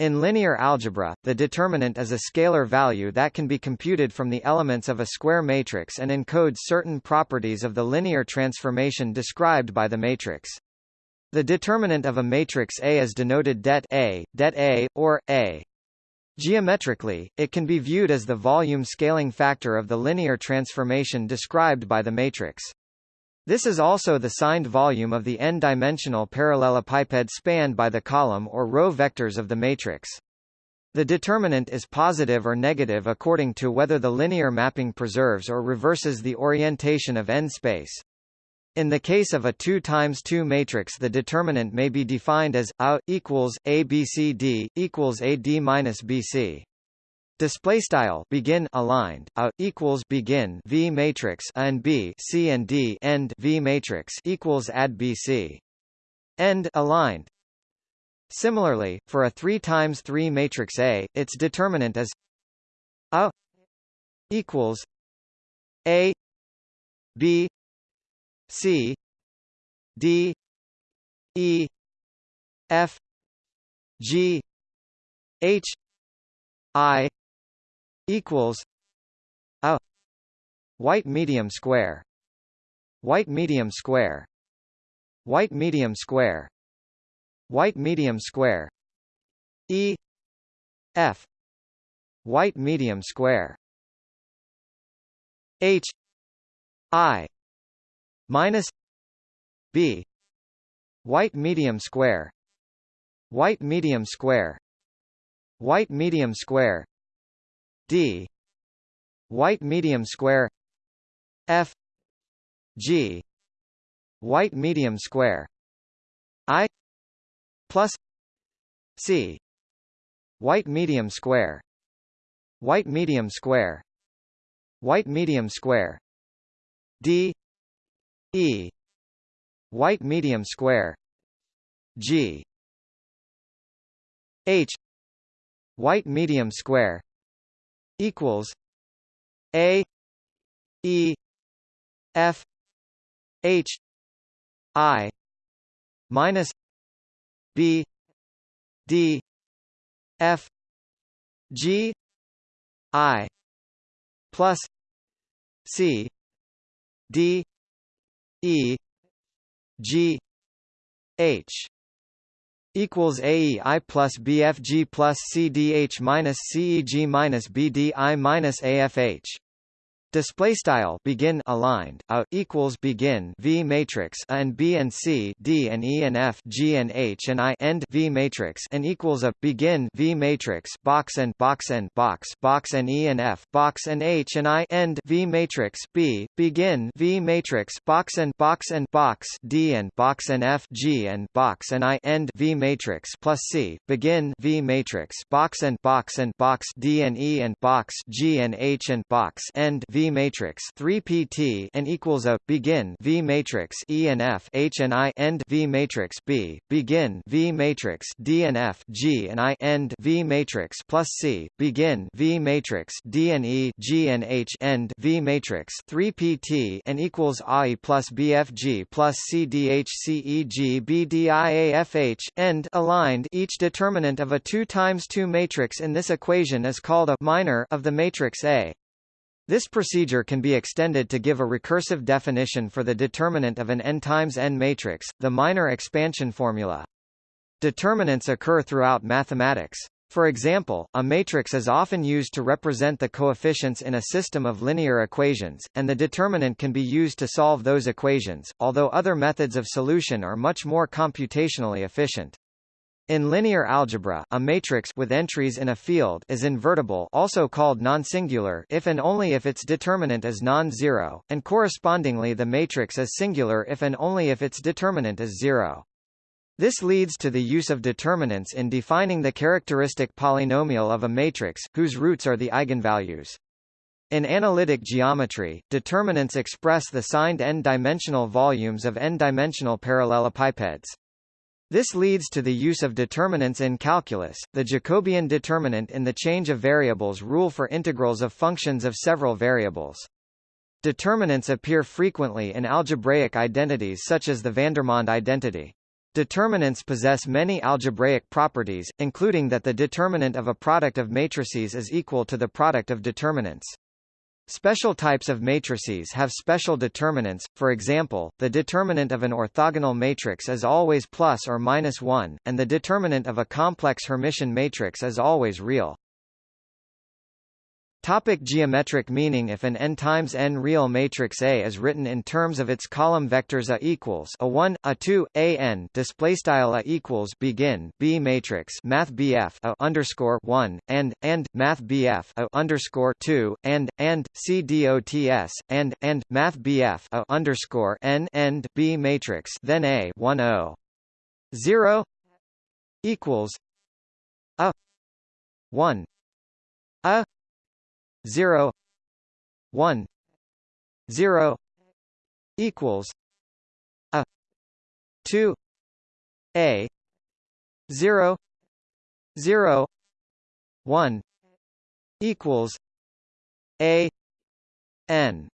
In linear algebra, the determinant is a scalar value that can be computed from the elements of a square matrix and encodes certain properties of the linear transformation described by the matrix. The determinant of a matrix A is denoted det A, det A, or A. Geometrically, it can be viewed as the volume scaling factor of the linear transformation described by the matrix. This is also the signed volume of the n-dimensional parallelepiped spanned by the column or row vectors of the matrix. The determinant is positive or negative according to whether the linear mapping preserves or reverses the orientation of n-space. In the case of a 2 times 2 matrix the determinant may be defined as a equals abcd equals ad minus bc. Display style begin aligned a equals begin V matrix and B C and D end V matrix equals add BC end aligned. Similarly, for a 3 times 3 matrix A, its determinant is a equals A B C D E F G H I equals a white medium square white medium square white medium square white medium square e f white medium square h i minus b white medium square white medium square white medium square d. White medium square. F. G. White medium square. I plus c. White medium square. White medium square. White medium square. D. E. White medium square. G. H. White medium square equals A E F H I minus B D F G I plus C D E G H equals AEI plus BFG plus CDH minus CEG minus BDI minus AFH Display style begin aligned a equals begin V matrix a and B and C D and E and F G and H and I end V matrix and equals a begin V matrix box and box and box box and E and F box and H and I end V matrix B begin V matrix box and box and box D and box and F G and box and I end V matrix plus C begin V matrix box and box and box D and E and box G and H and box end V matrix 3 pt and equals a begin V matrix E and F H and I end V matrix B begin V matrix D and F G and I end V matrix plus C begin V matrix D and E G and H end V matrix 3 pt and equals I plus BFG plus CDHCEG BDIAFH end aligned. Each determinant of a 2 times 2 matrix in this equation is called a minor of the matrix A this procedure can be extended to give a recursive definition for the determinant of an n times n matrix, the minor expansion formula. Determinants occur throughout mathematics. For example, a matrix is often used to represent the coefficients in a system of linear equations, and the determinant can be used to solve those equations, although other methods of solution are much more computationally efficient. In linear algebra, a matrix with entries in a field is invertible also called non-singular if and only if its determinant is non-zero, and correspondingly the matrix is singular if and only if its determinant is zero. This leads to the use of determinants in defining the characteristic polynomial of a matrix, whose roots are the eigenvalues. In analytic geometry, determinants express the signed n-dimensional volumes of n-dimensional parallelepipeds. This leads to the use of determinants in calculus. The Jacobian determinant in the change of variables rule for integrals of functions of several variables. Determinants appear frequently in algebraic identities such as the Vandermonde identity. Determinants possess many algebraic properties, including that the determinant of a product of matrices is equal to the product of determinants. Special types of matrices have special determinants, for example, the determinant of an orthogonal matrix is always plus or minus 1, and the determinant of a complex Hermitian matrix is always real. Topic geometric meaning If an n times n real matrix A is written in terms of its column vectors A equals a 1, a 2, a n display style A equals begin B matrix Math BF A underscore 1 and and Math BF A underscore 2 and and C dots and and Math BF A underscore n end B matrix then A 1 0 0 equals a 1 a 0 1 0 equals a 2 a 0 0 1 equals a n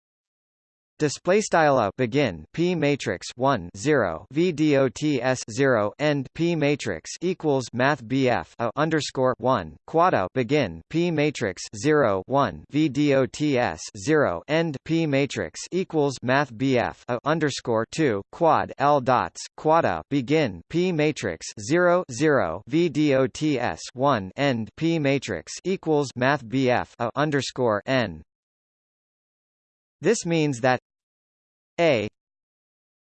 Display style up begin p matrix 1 0 v dots 0 end p matrix equals math bf a underscore 1 quad begin p matrix 0 1 v dots 0 end p matrix equals math bf a underscore 2 quad l dots quad begin p matrix 0 0 v dots 1 end p matrix equals math bf a underscore n this means that a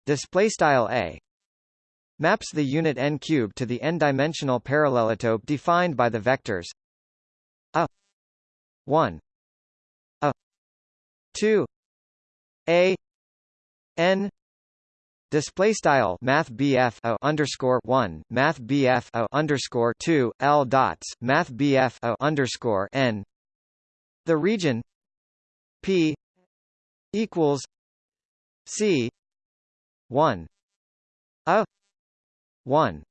display style a maps the unit n cubed to the n-dimensional parallelotope defined by the vectors a 1 a 2 a n Display style Math BF o underscore one Math BF o underscore two L dots Math BF o underscore N. The region P equals C one a one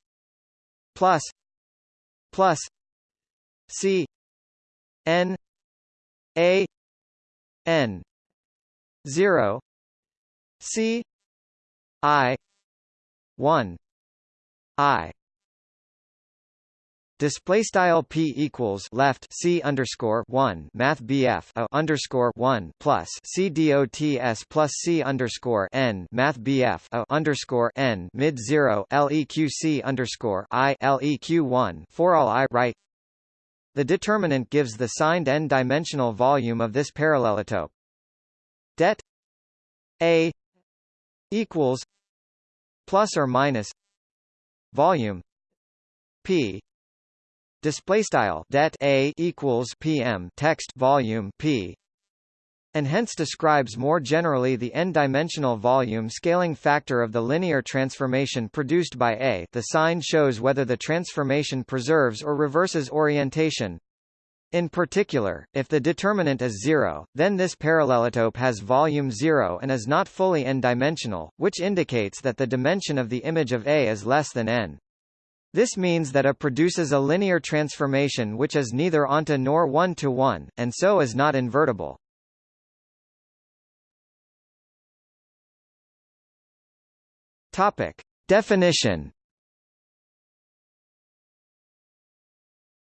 plus plus C N A N zero C I one I Display style p equals left c underscore one math bf a underscore one plus c dots plus c underscore n math bf a underscore n mid zero leq underscore i leq one for all i right. The determinant gives the signed n-dimensional volume of this parallelotope. Det a equals plus or minus volume p display style det a equals pm text volume p and hence describes more generally the n-dimensional volume scaling factor of the linear transformation produced by A. The sign shows whether the transformation preserves or reverses orientation. In particular, if the determinant is zero, then this parallelotope has volume zero and is not fully n-dimensional, which indicates that the dimension of the image of A is less than n. This means that A produces a linear transformation which is neither onto nor one-to-one, -one, and so is not invertible. Topic. Definition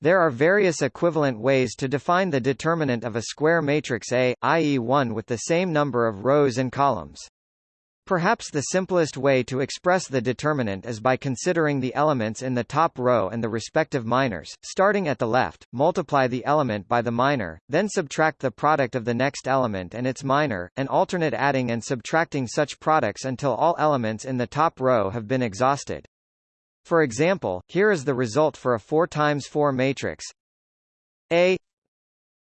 There are various equivalent ways to define the determinant of a square matrix A, i.e. one with the same number of rows and columns. Perhaps the simplest way to express the determinant is by considering the elements in the top row and the respective minors. Starting at the left, multiply the element by the minor, then subtract the product of the next element and its minor, and alternate adding and subtracting such products until all elements in the top row have been exhausted. For example, here is the result for a 4 times 4 matrix A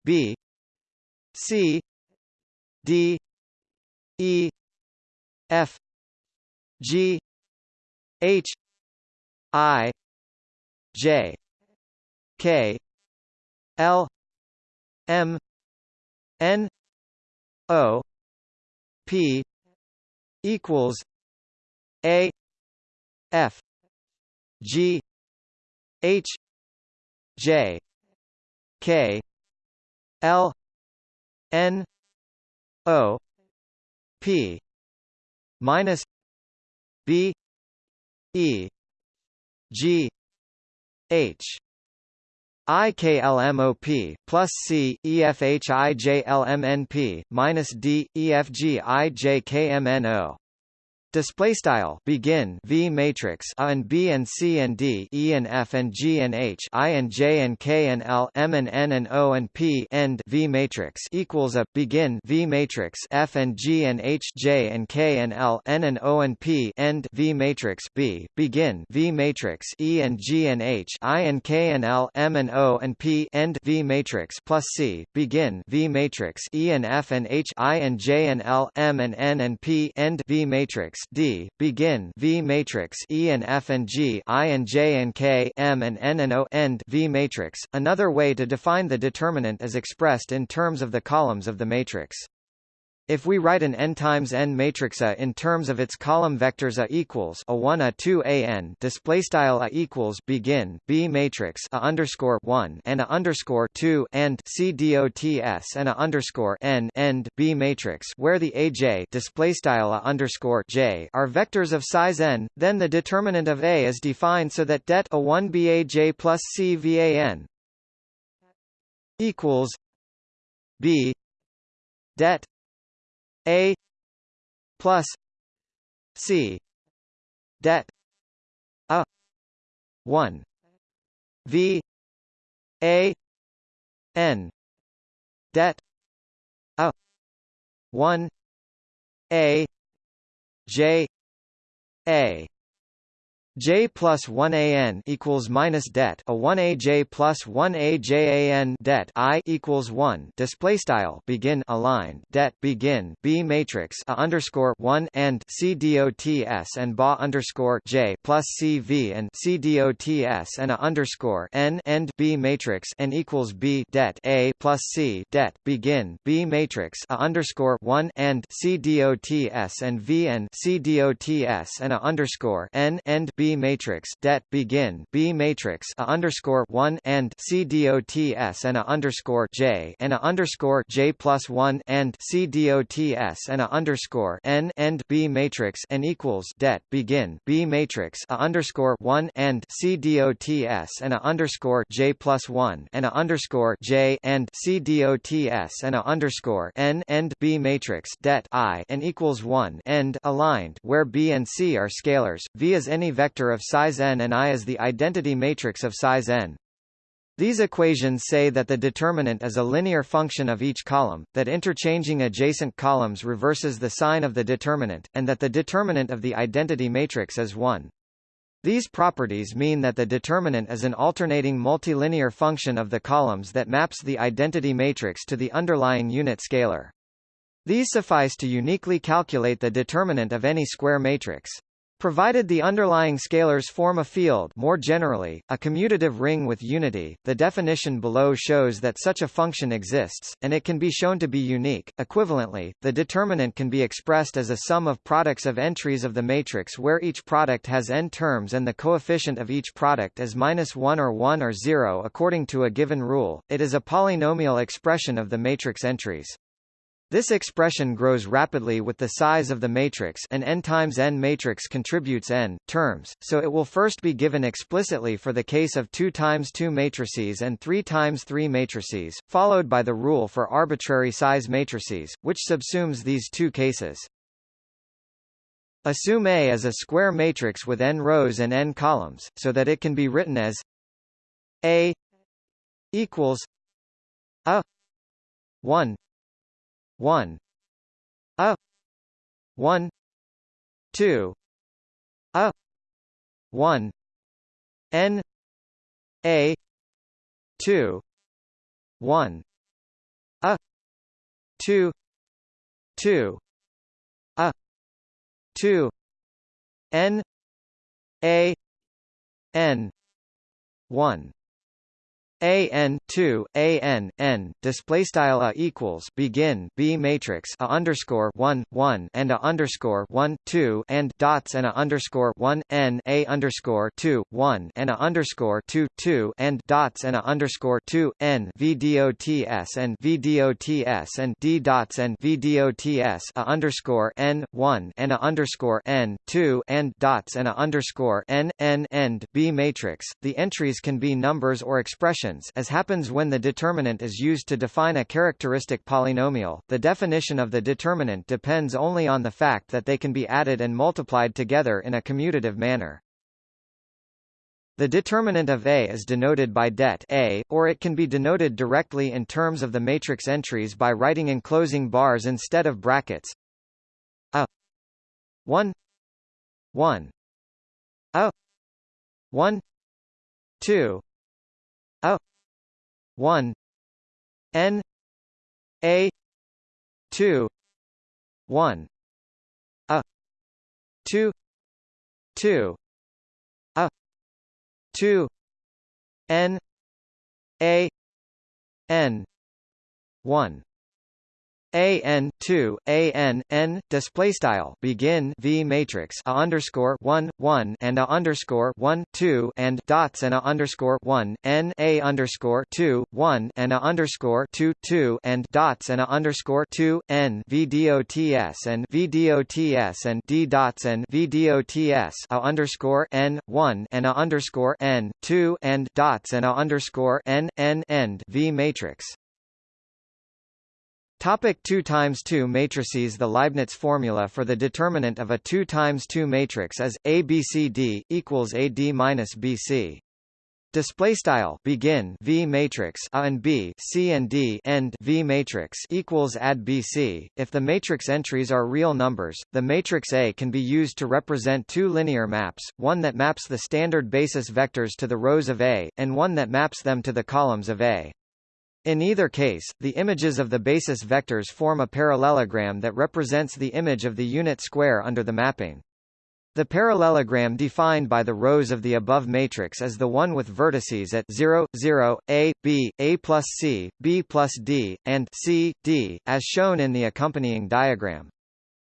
B C D E F G H I J K L M N O P equals A F G H J K L N O P minus B E G H IKLMOP plus C EFHIJLMNP minus D EFGIJKMNO Display style. Begin. V matrix. A and B and C and D. E and F and G and H. I and J and K and L. M and N and O and P. End. V matrix equals a. Begin. V matrix. F and G and H. J and K and L. N and O and P. End. V matrix. B. Begin. V matrix. E and G and H. I and K and L. M and O and P. End. V matrix plus C. Begin. V matrix. E and F and H. I and J and L. M and N and P. End. V matrix D begin V matrix E and F and G I and J and K M and N and O end V matrix. Another way to define the determinant is expressed in terms of the columns of the matrix. If we write an n times n matrix A in terms of its column vectors A equals a 1 A 2 A n display style A equals begin B matrix A underscore 1 and A underscore 2 and C dots and A underscore n end B matrix where the AJ display style A underscore J are vectors of size n, then the determinant of A is defined so that det A1 BAJ plus C V A n equals B det a plus C det a 1 V A N det a 1 A J A J plus 1 AN equals minus det a 1 AJ plus 1 AJAN det I equals 1 display style begin align det begin B matrix a underscore 1 and C dots and ba underscore J plus CV and C dots and a underscore N end B matrix n equals B det A plus C det begin B matrix a underscore 1 and C dots and V and C dots and a underscore N end B matrix det begin B matrix a underscore one and C dots and a underscore J and a underscore J plus one and C dots and a underscore N end B matrix n equals det begin B matrix a underscore one and C dots and a underscore J plus one and a underscore J and C dots and a underscore N end B matrix det I and equals one end aligned where B and C are scalars V is any vector vector of size n and I is the identity matrix of size n. These equations say that the determinant is a linear function of each column, that interchanging adjacent columns reverses the sign of the determinant, and that the determinant of the identity matrix is 1. These properties mean that the determinant is an alternating multilinear function of the columns that maps the identity matrix to the underlying unit scalar. These suffice to uniquely calculate the determinant of any square matrix. Provided the underlying scalars form a field more generally, a commutative ring with unity, the definition below shows that such a function exists, and it can be shown to be unique. Equivalently, the determinant can be expressed as a sum of products of entries of the matrix where each product has n terms and the coefficient of each product is minus 1 or 1 or 0 according to a given rule. It is a polynomial expression of the matrix entries. This expression grows rapidly with the size of the matrix an n times n matrix contributes n terms, so it will first be given explicitly for the case of 2 times 2 matrices and 3 times 3 matrices, followed by the rule for arbitrary size matrices, which subsumes these two cases. Assume A is a square matrix with n rows and n columns, so that it can be written as A equals a 1 one a one two a one n a two one a two two a two n a n one a n 2 a n n display style a equals begin b matrix a underscore 1 1 and a underscore 1 2 and dots and a underscore 1 n a underscore 2 1 and a underscore 2 2 and dots and a underscore 2 n vdots and vdots and d dots and vdots a underscore n 1 and a underscore n 2 and dots and a underscore n n end b matrix. The entries can be numbers or expressions as happens when the determinant is used to define a characteristic polynomial. The definition of the determinant depends only on the fact that they can be added and multiplied together in a commutative manner. The determinant of A is denoted by det A, or it can be denoted directly in terms of the matrix entries by writing enclosing bars instead of brackets. A 1 1 A 1 2 a 1 n a 2 1 a 2 2 a 2 n a n 1 a n two a n n display style begin v matrix a underscore one one and a underscore one two and dots and a underscore one n a underscore two one and a underscore two two and dots and a underscore two n v dots and v dots and d dots and v dots a underscore n one and a underscore n two and dots and a underscore n n end v matrix Topic 2 times 2 matrices The Leibniz formula for the determinant of a 2 times 2 matrix is ABCD equals AD minus BC. Display style begin V matrix A and B C and D end V matrix equals add BC. If the matrix entries are real numbers, the matrix A can be used to represent two linear maps, one that maps the standard basis vectors to the rows of A, and one that maps them to the columns of A. In either case, the images of the basis vectors form a parallelogram that represents the image of the unit square under the mapping. The parallelogram defined by the rows of the above matrix is the one with vertices at 0, 0, a, b, a plus c, b plus d, and c, d, as shown in the accompanying diagram.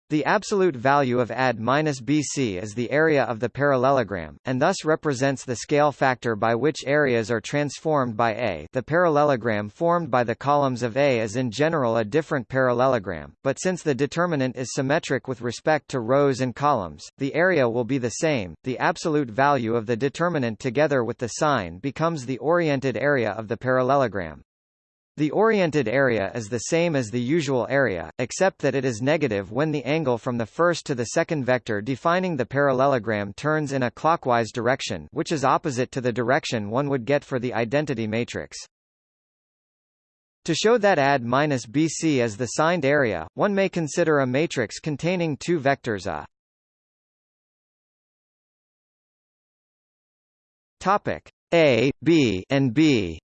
The absolute value of AD minus BC is the area of the parallelogram, and thus represents the scale factor by which areas are transformed by A. The parallelogram formed by the columns of A is in general a different parallelogram, but since the determinant is symmetric with respect to rows and columns, the area will be the same. The absolute value of the determinant together with the sign becomes the oriented area of the parallelogram. The oriented area is the same as the usual area, except that it is negative when the angle from the first to the second vector defining the parallelogram turns in a clockwise direction which is opposite to the direction one would get for the identity matrix. To show that AD minus BC is the signed area, one may consider a matrix containing two vectors A. Topic A, B, and B.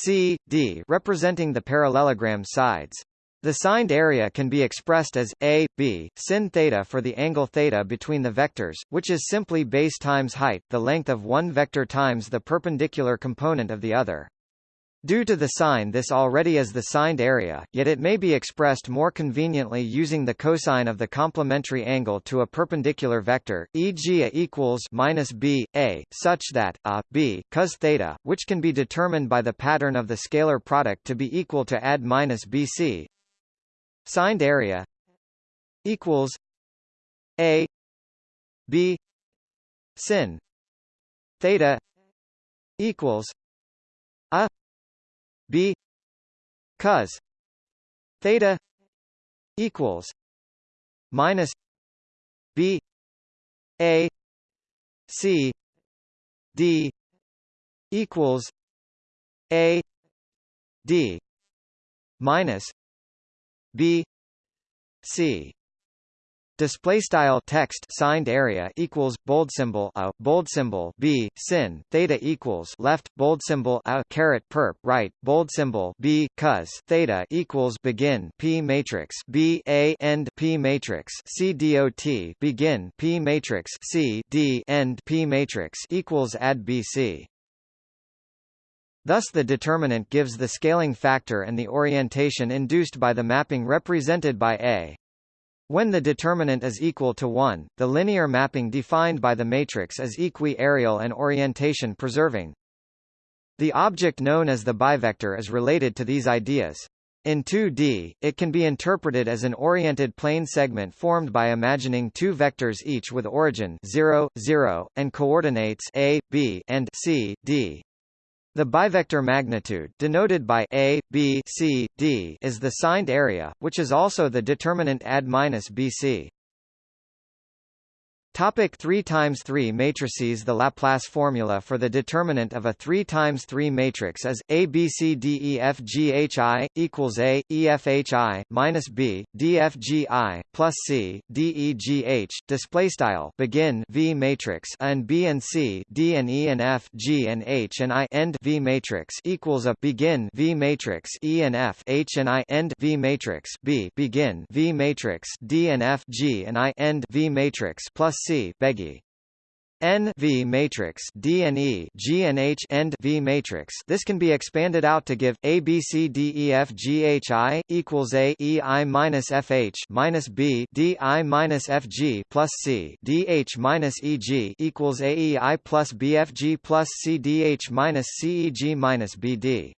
C, D representing the parallelogram sides. The signed area can be expressed as a, b, sin theta for the angle theta between the vectors, which is simply base times height, the length of one vector times the perpendicular component of the other. Due to the sign this already is the signed area, yet it may be expressed more conveniently using the cosine of the complementary angle to a perpendicular vector, e.g. a equals minus b, a, such that, a, b, cos theta, which can be determined by the pattern of the scalar product to be equal to ad minus bc. Signed area equals a b sin theta equals a b cos theta equals minus b a c d equals a d minus b c Display style text signed area equals bold symbol a bold symbol b sin theta equals left bold symbol a caret perp right bold symbol b cos theta equals begin p matrix b a end p matrix c dot begin p matrix c d end p matrix equals add bc. Thus the determinant gives the scaling factor and the orientation induced by the mapping represented by A. When the determinant is equal to 1, the linear mapping defined by the matrix is equi-areal and orientation preserving. The object known as the bivector is related to these ideas. In 2D, it can be interpreted as an oriented plane segment formed by imagining two vectors each with origin 0, 0, and coordinates a, b, and c, d. The bivector magnitude denoted by a, b, c, d is the signed area, which is also the determinant ad minus bc. Topic 3 times 3 matrices. The Laplace formula for the determinant of a 3 times 3 matrix is a b c d e f g h i equals a e f h i minus b d f g i plus c d e g h. Display style. Begin v matrix and b and c d and e and f g and h and i end v matrix equals a begin v matrix e and f h and i end v matrix b begin v matrix d and f g and i end v matrix plus C N V matrix D and E G and H end V matrix. This can be expanded out to give A B C D E F G H I equals A E I minus F H minus B D I minus F G plus C D H minus E G equals A E I plus B F G plus C D H minus C E G minus B D.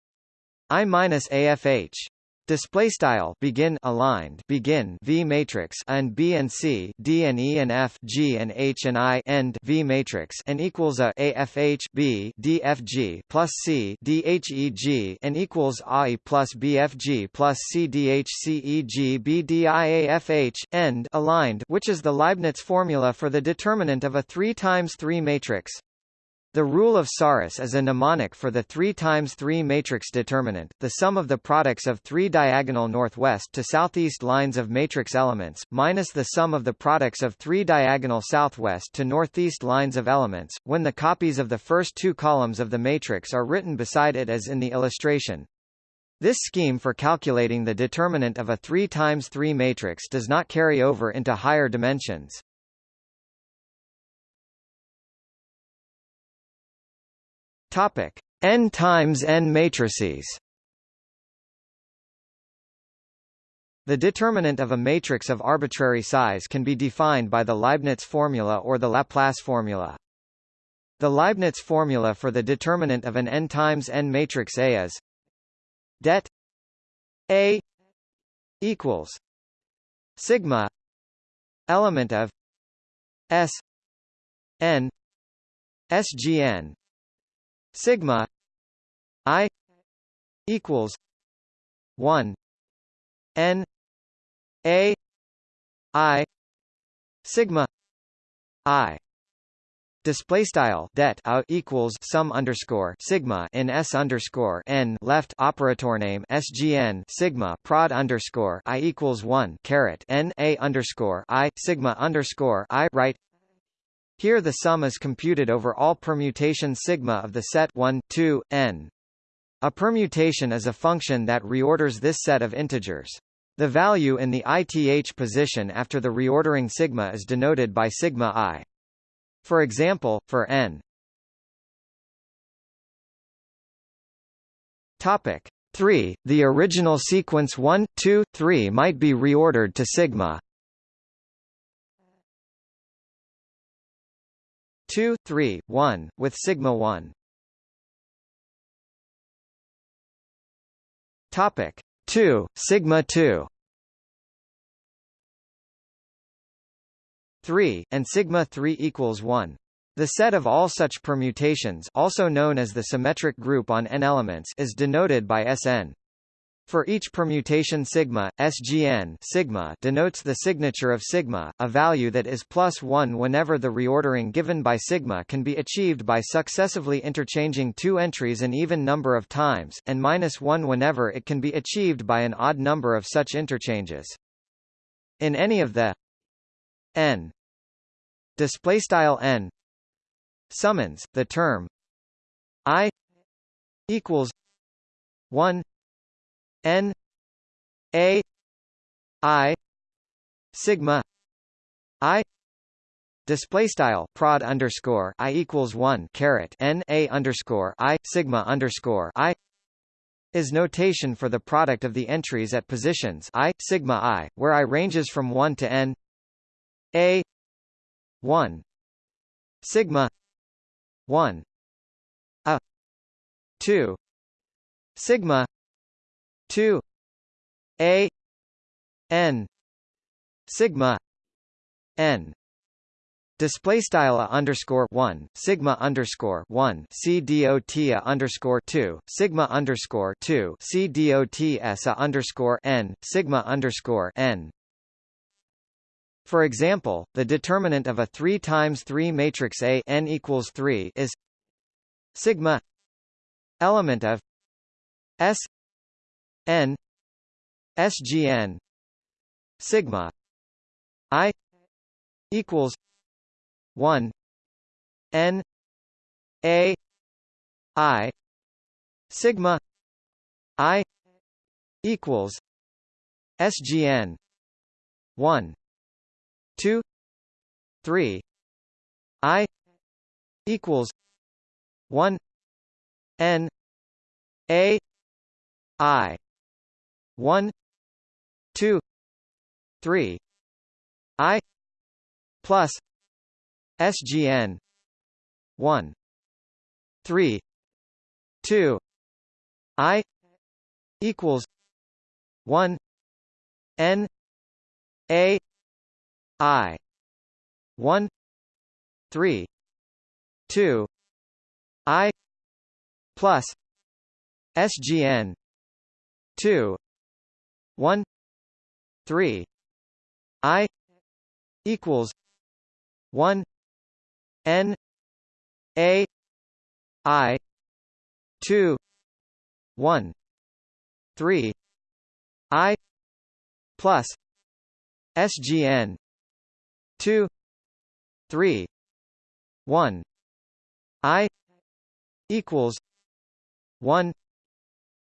I minus A F H Display style begin aligned begin V matrix and B and C D and E and F G and H and I end V matrix and equals a AFH B DFG plus C D H E G and equals I plus BFG plus C D H C E G B D I A F H end aligned which is the Leibniz formula for the determinant of a 3 times 3 matrix the rule of Sarrus is a mnemonic for the 3 times 3 matrix determinant, the sum of the products of three diagonal northwest to southeast lines of matrix elements, minus the sum of the products of three diagonal southwest to northeast lines of elements, when the copies of the first two columns of the matrix are written beside it as in the illustration. This scheme for calculating the determinant of a 3 times 3 matrix does not carry over into higher dimensions. Topic: N times n matrices. The determinant of a matrix of arbitrary size can be defined by the Leibniz formula or the Laplace formula. The Leibniz formula for the determinant of an n times n matrix A is det A equals sigma element of S n SGN sigma i equals 1 n a i sigma i. Display style det out equals sum underscore sigma in s underscore n left operator name sgn sigma prod underscore i equals one caret n a underscore i sigma underscore i right here the sum is computed over all permutation sigma of the set 1, 2, n. A permutation is a function that reorders this set of integers. The value in the ith position after the reordering sigma is denoted by sigma i. For example, for n Topic 3, the original sequence 1, 2, 3 might be reordered to sigma 2, 3, 1, with sigma 1. Topic 2, sigma 2. 3, and sigma 3 equals 1. The set of all such permutations also known as the symmetric group on n elements is denoted by Sn. For each permutation sigma, SGN sigma denotes the signature of sigma, a value that is plus 1 whenever the reordering given by sigma can be achieved by successively interchanging two entries an even number of times, and minus 1 whenever it can be achieved by an odd number of such interchanges. In any of the n n summands the term i equals 1 n a i sigma i display style prod underscore i equals 1 caret n a underscore i sigma underscore i is notation for the product of the entries at positions i sigma i where i ranges from 1 to n a 1 sigma 1 a 2 sigma 2 a n sigma n Display style underscore one sigma underscore one c dot a underscore two sigma underscore two c dot s a underscore n sigma underscore n. For example, the determinant of a three times three matrix A n equals three is sigma element of S n SGN sigma I equals one N A I sigma I equals SGN one two three I equals one N A I one two three I plus SGN one three two I equals one N A I one three two I plus SGN two one three I equals one N A I two one three I plus SGN two three one I equals one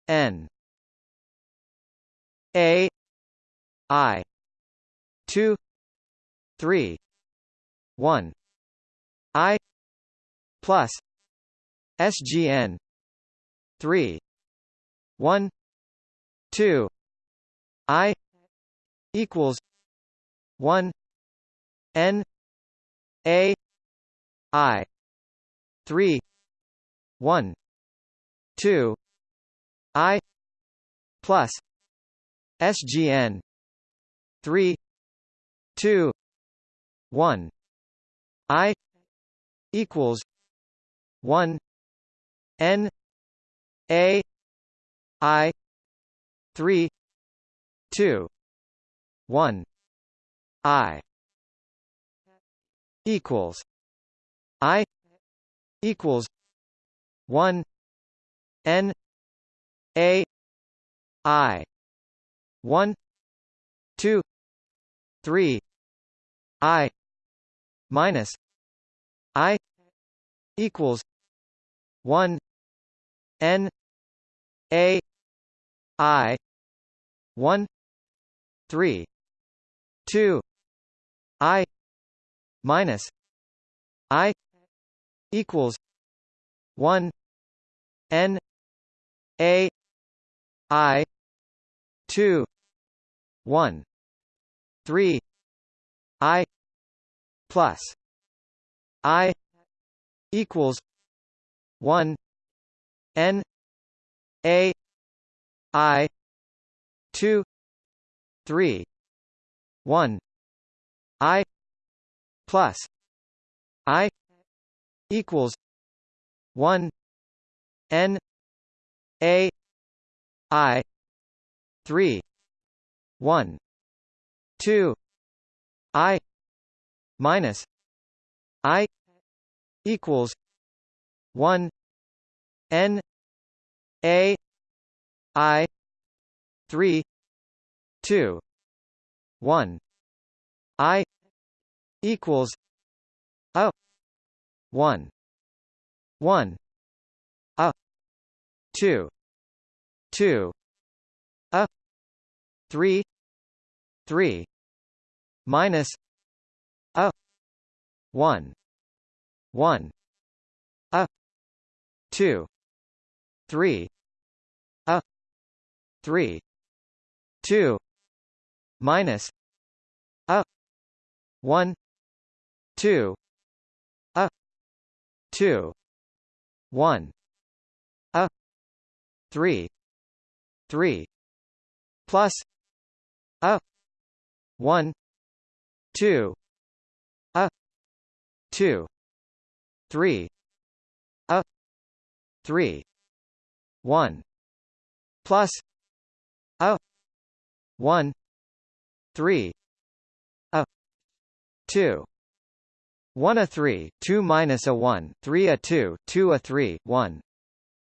N A I two three one I plus SGN three one two I equals one N A I three one two I plus SGN three two one I equals one N A I three two one I equals I equals one N A I one two three I minus I equals one N A I one three two I minus I equals one N A I two one three I plus I equals one N A I two three one I plus I equals one N A I three one two I minus I equals one N A I three two one I equals a 1 1 a 2 2 a 3 3 minus a 1 1 a 2 3 a 3 2 minus a 1 2 a 2 1 a 3 3 plus a 1 2 a. 2 3 a. 3 1 plus. A. 1 3 a. 2 1 a 3 2 minus a 1 3 a 2 2 a 3 1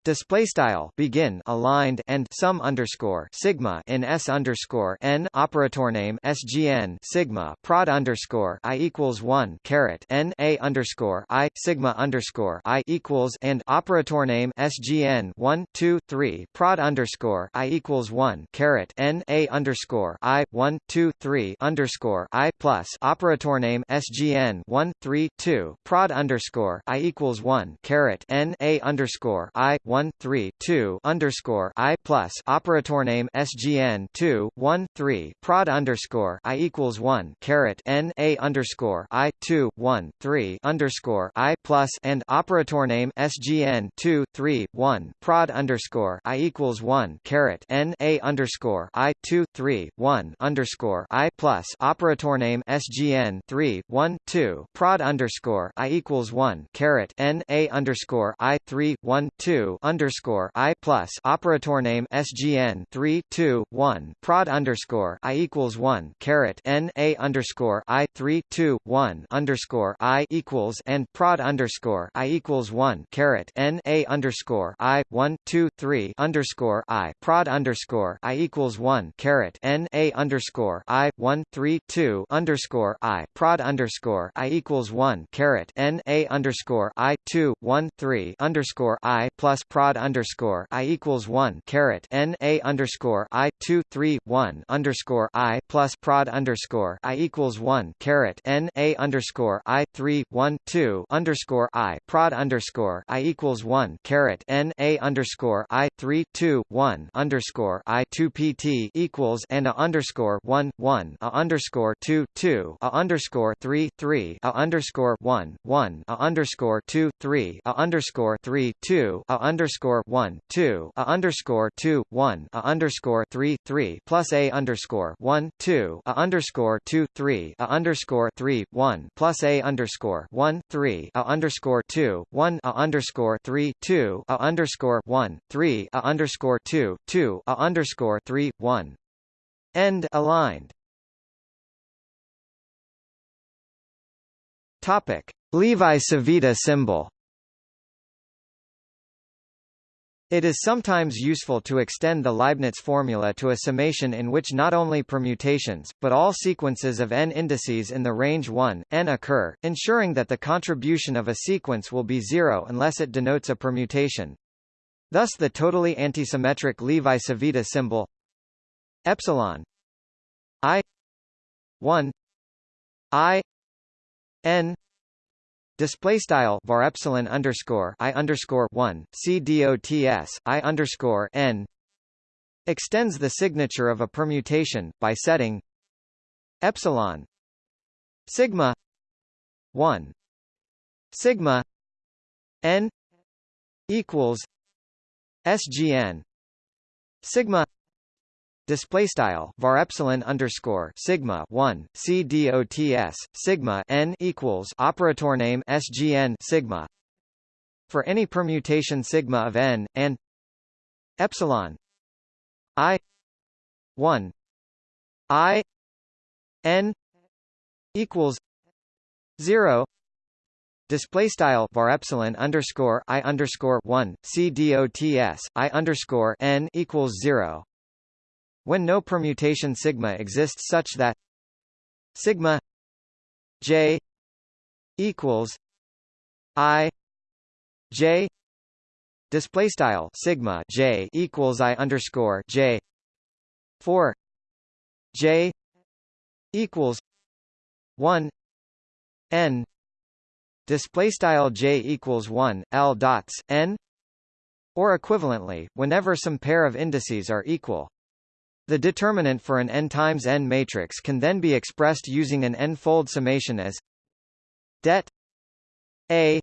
Display style begin aligned and sum underscore sigma in s underscore n operator name sgn sigma prod underscore i equals one caret n a underscore i sigma underscore i equals and operator name sgn one two three prod underscore i equals one caret n a underscore i one two three underscore i plus operator name sgn one three two prod underscore i equals one caret n a underscore i one three two underscore I plus operator name SGN two one three prod underscore I equals one caret N A underscore I two one three underscore I plus and operator name SGN two three one prod underscore I equals one caret N A underscore I two three one underscore I plus operator name SGN three one two prod underscore I equals one caret N A underscore I three one two underscore I plus operator name SGN three two one prod underscore I equals one caret N A underscore I three two one underscore I equals and prod underscore I equals one caret N A underscore I one two three underscore I prod underscore I equals one caret N A underscore I one three two underscore I prod underscore I equals one caret N A underscore I two one three underscore I plus prod underscore I equals one caret N A underscore I two three one underscore I plus prod underscore I equals one caret N A underscore I three one two underscore I prod underscore I equals one caret N A underscore I three two one underscore I two PT equals and a underscore one one a underscore two two a underscore three three a underscore one one a underscore two three a underscore three two a underscore one two a underscore two one a underscore three three plus a underscore one two a underscore two three a underscore three one plus a underscore one three a underscore two one a underscore three two a underscore one three a underscore two two a underscore three one end aligned Topic Levi Civita symbol It is sometimes useful to extend the Leibniz formula to a summation in which not only permutations, but all sequences of n indices in the range 1, n occur, ensuring that the contribution of a sequence will be zero unless it denotes a permutation. Thus the totally antisymmetric Levi-Civita symbol epsilon i 1 i n Display style var epsilon underscore i underscore one c underscore n extends the signature of a permutation by setting epsilon sigma one sigma n equals sgn sigma display style var epsilon underscore sigma 1 c dots sigma n equals operator name sgn sigma. For any permutation sigma of n and epsilon i 1 i n equals 0 Display style var epsilon underscore i underscore one c dots i underscore n equals zero when no permutation sigma exists such that sigma j equals i j display style sigma j equals i underscore j for j equals 1 n display style j equals 1 l dots n or equivalently whenever some pair of indices are equal the determinant for an n times n matrix can then be expressed using an n-fold summation as det a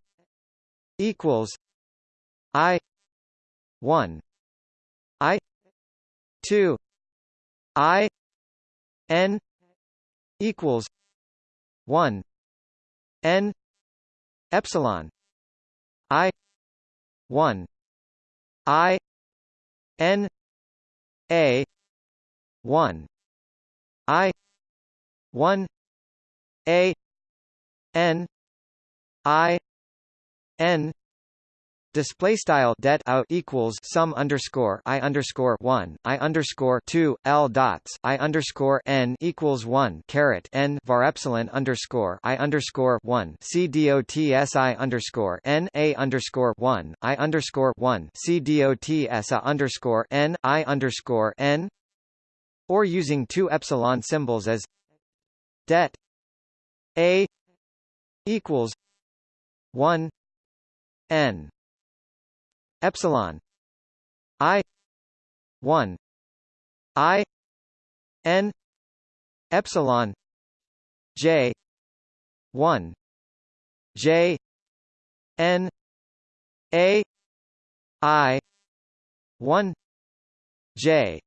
equals i 1 i 2 i n equals 1 n epsilon i 1 i n a 1 i. 1 a. N. I. N. Display style det out equals sum underscore i underscore one i underscore two l dots i underscore n equals one caret n var epsilon underscore i underscore one c dots i underscore n a underscore one i underscore one c dots a underscore n i underscore n or using two epsilon symbols as det a equals one n. Epsilon i 1 i n. Epsilon j 1 j n a i 1 j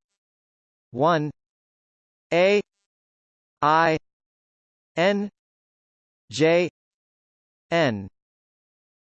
1 a. I. N. J. N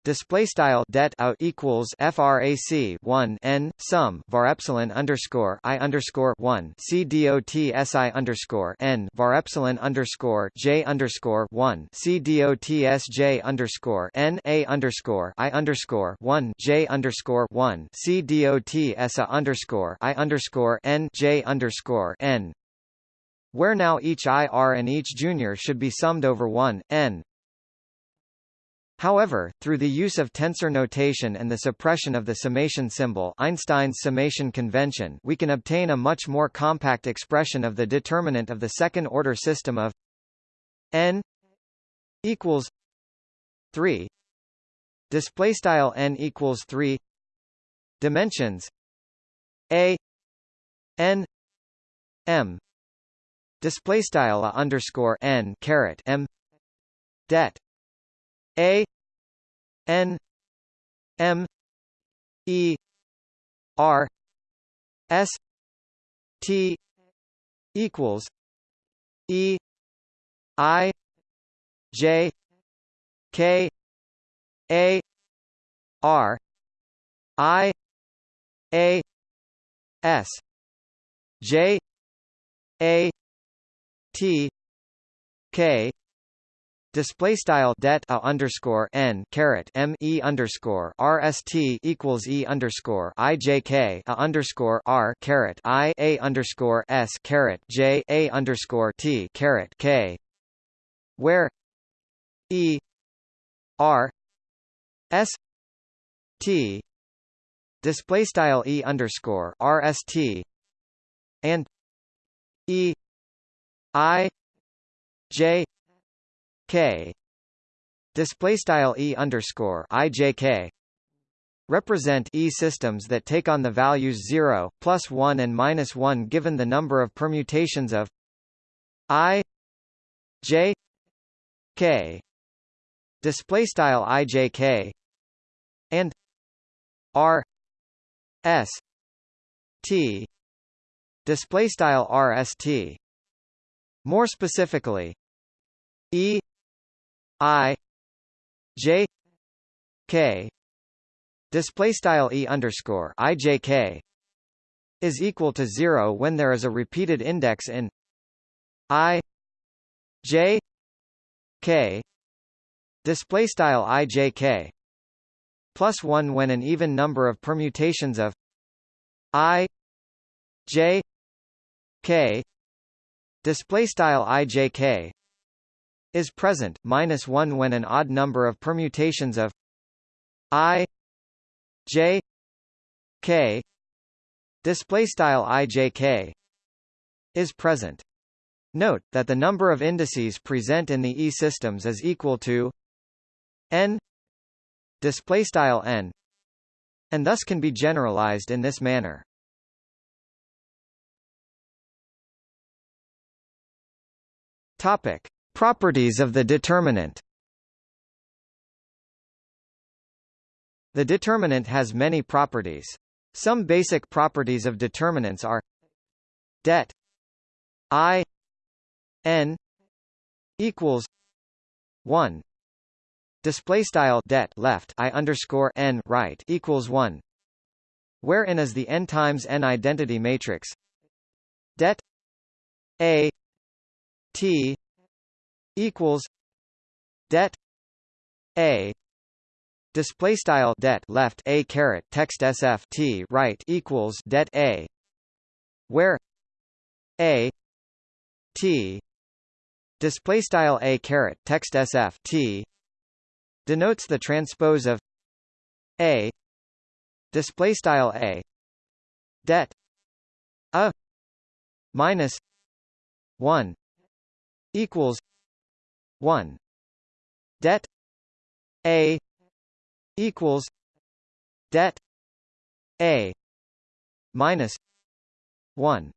display style det out equals frac 1 n sum var epsilon underscore i underscore 1 c dot si underscore n var epsilon underscore j underscore 1 c dot sj underscore n a underscore i underscore 1 j underscore 1 c dot sa underscore i underscore n j underscore n. Where now each IR and each junior should be summed over 1, n However, through the use of tensor notation and the suppression of the summation symbol Einstein's summation convention we can obtain a much more compact expression of the determinant of the second-order system of n equals 3 display style n equals 3 dimensions a n m display style a underscore n caret m det a N M E R S T equals E I J K A R I A S J A T K display style det a underscore n caret m e underscore rst equals e underscore i j k a underscore r caret i a underscore s caret j a underscore t caret k, where e r s t display style e underscore rst and e i j k. Display style e underscore ijk represent E systems that take on the values 0, plus 1 and minus 1 given the number of permutations of i j k. Display style ijk and r s t. Display style rst more specifically e I J K display style E underscore I J K is equal to zero when there is a repeated index in I J K display style I J K plus one when an even number of permutations of I J K display style I J K is present minus 1 when an odd number of permutations of i j k display style i j k is present. Note that the number of indices present in the E systems is equal to n display style n and thus can be generalized in this manner. Topic: Properties of the determinant. The determinant has many properties. Some basic properties of determinants are det i n equals 1 display style det left i underscore n right equals 1 where n is the n times n identity matrix det a t equals det a. Display style det left a caret text sf t right equals det a. Where a t. Display style a caret text sf t denotes the transpose of a. Display style a det a minus 1 equals 1 det a equals det a minus 1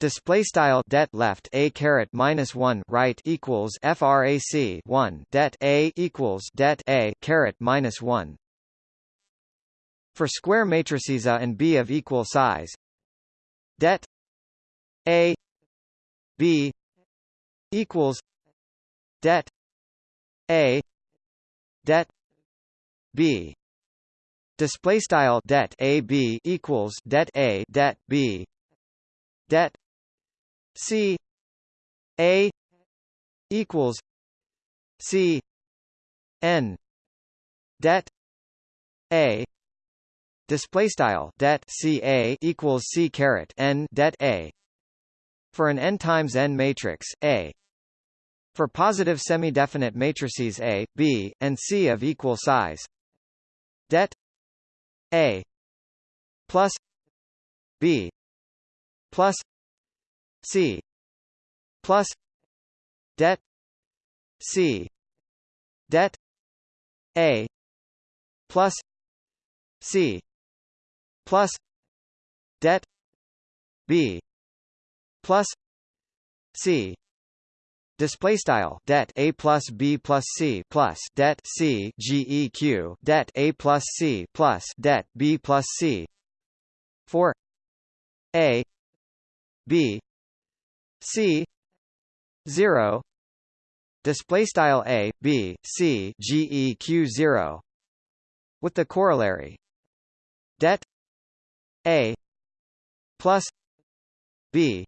Display style det left a caret minus one right equals frac one. Det a equals det a caret minus one. For square matrices A and B of equal size, det a b equals det a det b. Display style det a b equals det a det b. Det c a equals c n. Det a. Display style det ca equals c caret n det a. For an n times n matrix a for positive semi-definite matrices A, B, and C of equal size, det A plus B plus C plus det C. Det A plus C plus det B plus C Display style det a plus b plus c plus det c geq det a plus c plus det b plus c. For a. B. C. Zero. Display style a b c geq zero. With the corollary. Det. A. Plus. B.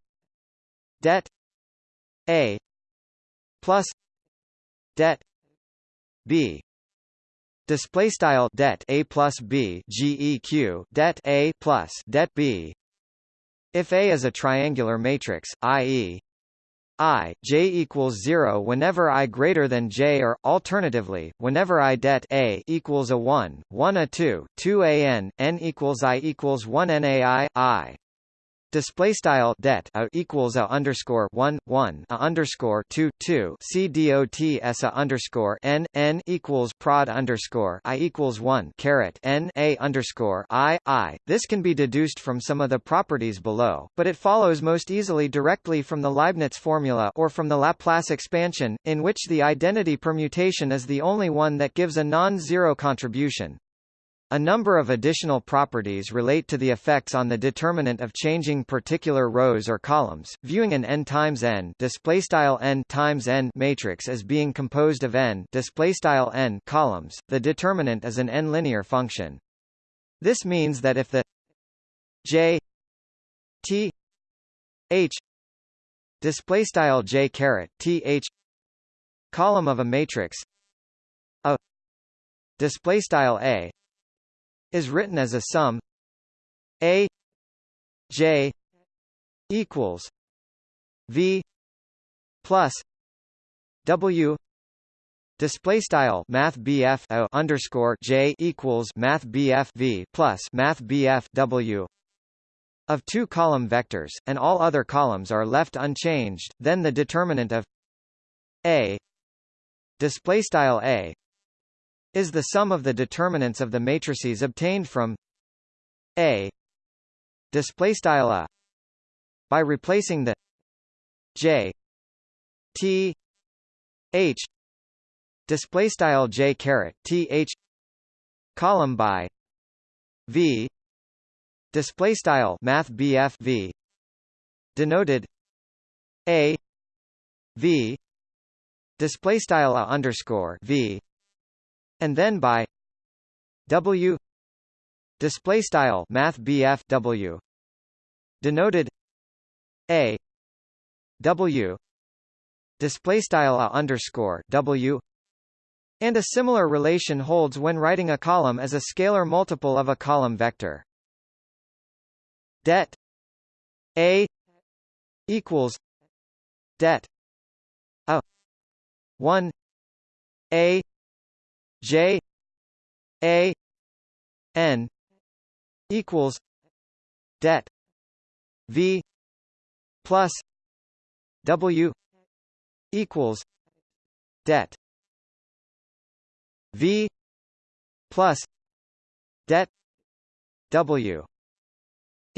Det. A plus det b display style det a plus b geq det a plus det b if A is a triangular matrix, i.e. I j equals 0 whenever i greater than j or alternatively whenever i det a equals a 1 1 a 2 2 a n n equals i equals 1 nai i Display style det a equals a underscore one one a underscore two two c dot s a underscore n n equals prod underscore i equals one caret n a underscore i i. This can be deduced from some of the properties below, but it follows most easily directly from the Leibniz formula or from the Laplace expansion, in which the identity permutation is the only one that gives a non-zero contribution. A number of additional properties relate to the effects on the determinant of changing particular rows or columns. Viewing an n times n displaystyle n times n matrix as being composed of n displaystyle n columns, the determinant is an n-linear function. This means that if the j t h displaystyle j caret t h column of a matrix a displaystyle a is written as a sum a j equals v plus W display style math BF underscore J equals math BF V plus math BF W of two column vectors, and all other columns are left unchanged, then the determinant of A display style A is the sum of the determinants of the matrices obtained from A. Display style A. By replacing the J. T. H. Display style J caret T H column by V. Display style math BF V. Denoted A V. Display style a underscore V and then by W. Display style math BF W. Denoted A. W. Display style a underscore W. And a similar relation holds when writing a column as a scalar multiple of a column vector. Det a equals det a 1 a j a n equals det v plus w equals det v plus det w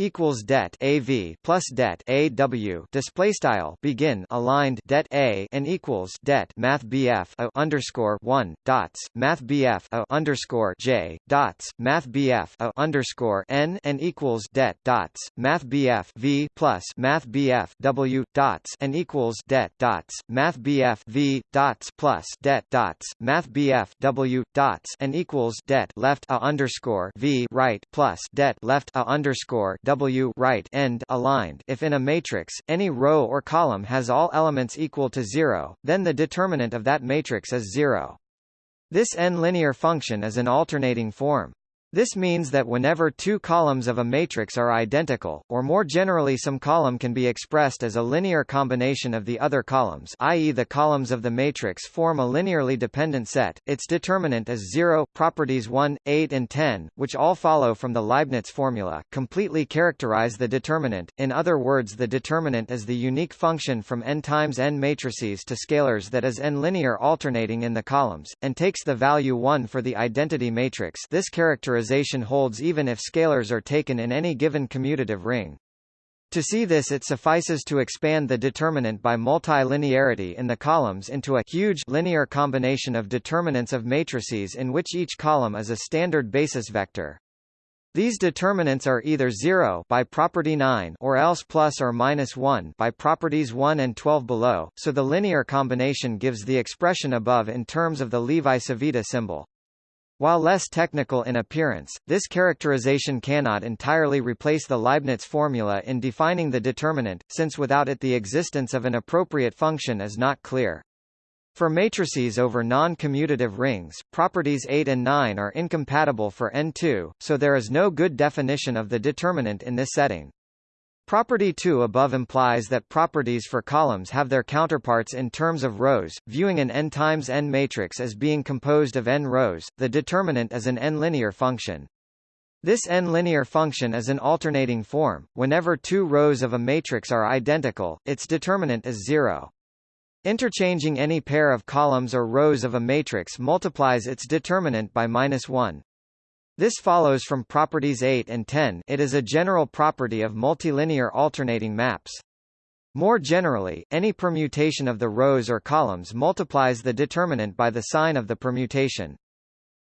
equals det AV plus det AW display style begin aligned det A and equals det math BF a underscore one dots math BF a underscore J dots math BF a underscore N and equals det dots math BF V plus math BF W dots and equals det dots math BF V dots plus det dots math BF W dots and equals det left a underscore V right plus det left a underscore W right end aligned if in a matrix, any row or column has all elements equal to zero, then the determinant of that matrix is zero. This n-linear function is an alternating form. This means that whenever two columns of a matrix are identical, or more generally some column can be expressed as a linear combination of the other columns i.e. the columns of the matrix form a linearly dependent set, its determinant is 0. Properties 1, 8 and 10, which all follow from the Leibniz formula, completely characterize the determinant, in other words the determinant is the unique function from n times n matrices to scalars that is n-linear alternating in the columns, and takes the value 1 for the identity matrix this characterization holds even if scalars are taken in any given commutative ring. To see this it suffices to expand the determinant by multilinearity in the columns into a huge linear combination of determinants of matrices in which each column is a standard basis vector. These determinants are either 0 by property 9 or else plus or minus 1 by properties 1 and 12 below, so the linear combination gives the expression above in terms of the Levi-Civita symbol. While less technical in appearance, this characterization cannot entirely replace the Leibniz formula in defining the determinant, since without it the existence of an appropriate function is not clear. For matrices over non-commutative rings, properties 8 and 9 are incompatible for N2, so there is no good definition of the determinant in this setting. Property 2 above implies that properties for columns have their counterparts in terms of rows, viewing an n times n matrix as being composed of n rows, the determinant is an n-linear function. This n-linear function is an alternating form, whenever two rows of a matrix are identical, its determinant is zero. Interchanging any pair of columns or rows of a matrix multiplies its determinant by minus 1. This follows from properties 8 and 10 it is a general property of multilinear alternating maps. More generally, any permutation of the rows or columns multiplies the determinant by the sign of the permutation.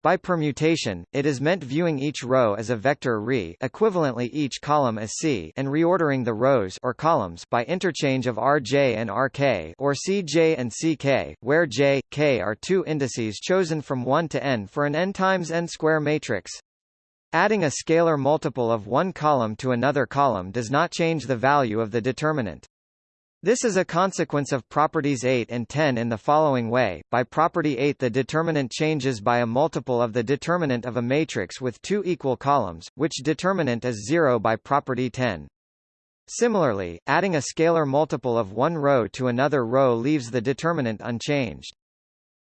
By permutation, it is meant viewing each row as a vector re equivalently each column as C and reordering the rows or columns by interchange of Rj and Rk or Cj and Ck, where j, k are two indices chosen from 1 to n for an n times n square matrix. Adding a scalar multiple of one column to another column does not change the value of the determinant. This is a consequence of properties 8 and 10 in the following way. By property 8 the determinant changes by a multiple of the determinant of a matrix with two equal columns, which determinant is 0 by property 10. Similarly, adding a scalar multiple of one row to another row leaves the determinant unchanged.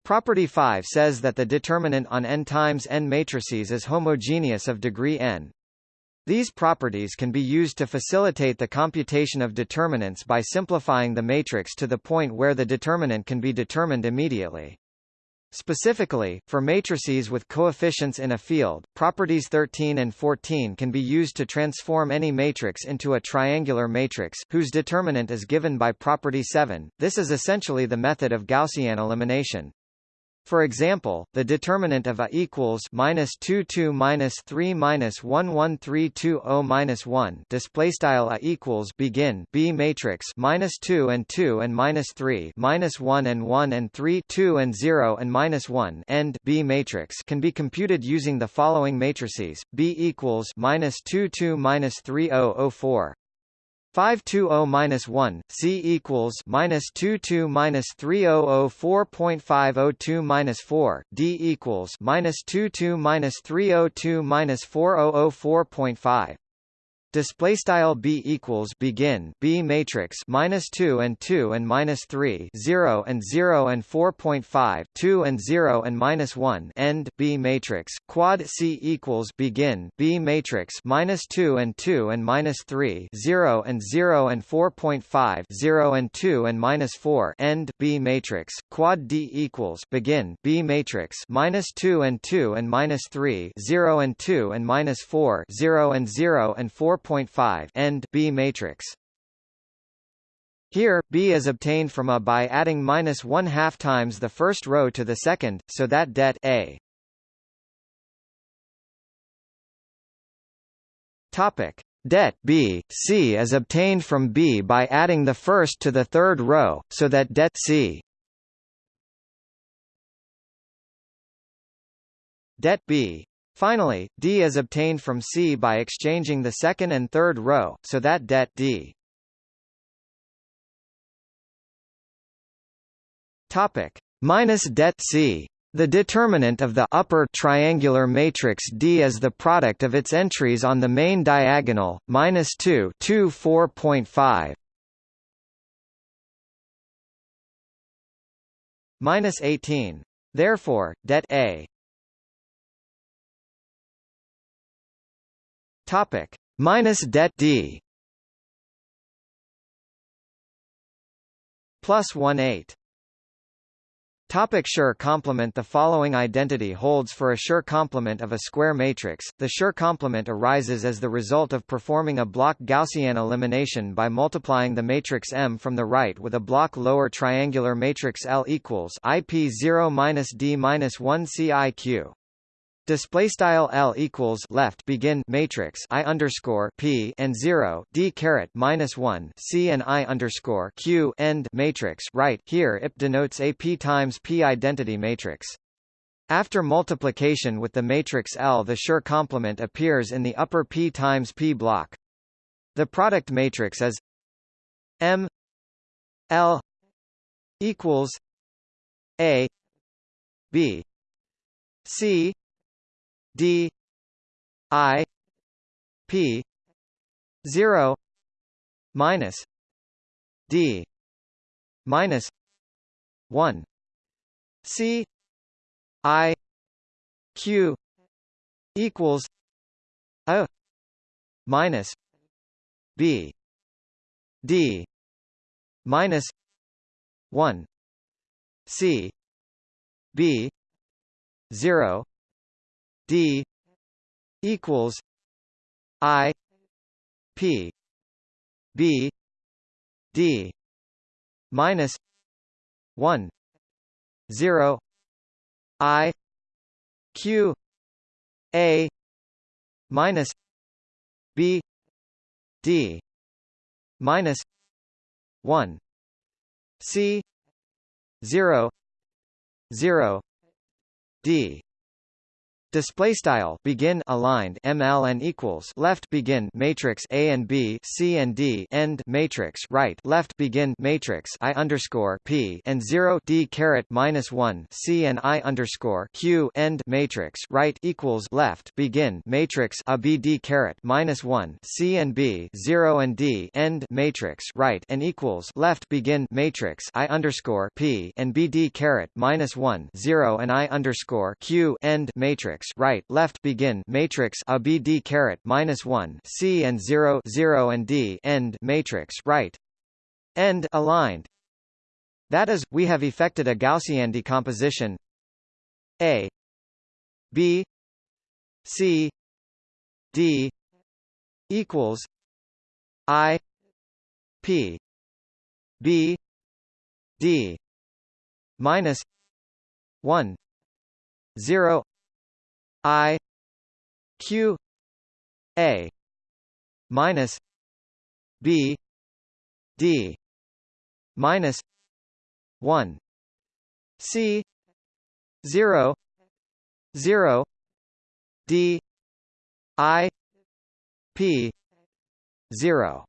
Property 5 says that the determinant on n times n matrices is homogeneous of degree n. These properties can be used to facilitate the computation of determinants by simplifying the matrix to the point where the determinant can be determined immediately. Specifically, for matrices with coefficients in a field, properties 13 and 14 can be used to transform any matrix into a triangular matrix, whose determinant is given by property 7. This is essentially the method of Gaussian elimination. For example, the determinant of A equals minus two two minus three minus one one three two O minus one. Display style A equals begin B matrix minus two and two and minus three minus one and one and three two and zero and minus one. End B matrix can be computed using the following matrices. B equals minus two two minus three O O four 520-1, C equals minus 22 minus 3004.502 minus 4, D equals minus 22 minus 302 minus 4004.5. Display style b equals begin b matrix minus two and two and minus three zero and zero and four point five two and zero and minus one end b matrix. Quad c equals begin b matrix minus two and two and minus three zero and zero and four point five zero and two and minus four end b matrix. Quad d equals begin b matrix minus two and two and minus three zero and two and minus four zero and zero and four 4.5 end B matrix. Here, B is obtained from A by adding minus one half times the first row to the second, so that det A. Topic. Det B, C is obtained from B by adding the first to the third row, so that det C. Det B Finally, D is obtained from C by exchanging the second and third row, so that det D. Topic minus det C. The determinant of the upper triangular matrix D is the product of its entries on the main diagonal, minus 2 2 4.5 minus 18. Therefore, det A Topic minus det D plus one eight. Topic Schur complement The following identity holds for a Schur complement of a square matrix. The Schur complement arises as the result of performing a block Gaussian elimination by multiplying the matrix M from the right with a block lower triangular matrix L equals IP 0 minus D minus 1 CIQ display style L equals left begin matrix I underscore P and 0 D caret minus 1 C and I underscore Q end matrix right here IP denotes a P times P identity matrix. After multiplication with the matrix L the Schur complement appears in the upper P times P block. The product matrix is M L equals A B C D I P zero minus D minus one. C I Q equals A minus B D minus one. C B zero D equals I P B D minus one zero I Q A minus B D minus one C zero zero D Display style begin aligned ML and equals left begin matrix A and B C and D end matrix right left begin matrix I underscore P and zero D caret minus one C and I underscore Q end matrix right equals left begin matrix A B D caret minus one C and B zero and D end matrix right and equals left begin matrix I underscore P and B D caret minus one zero and I underscore Q end matrix matrix right left begin matrix a b d caret minus one c and 0 0 and d end matrix right end aligned. That is, we have effected a Gaussian decomposition a b c d equals i p b d minus 1 0 I Q A minus B D minus one C zero zero D I P zero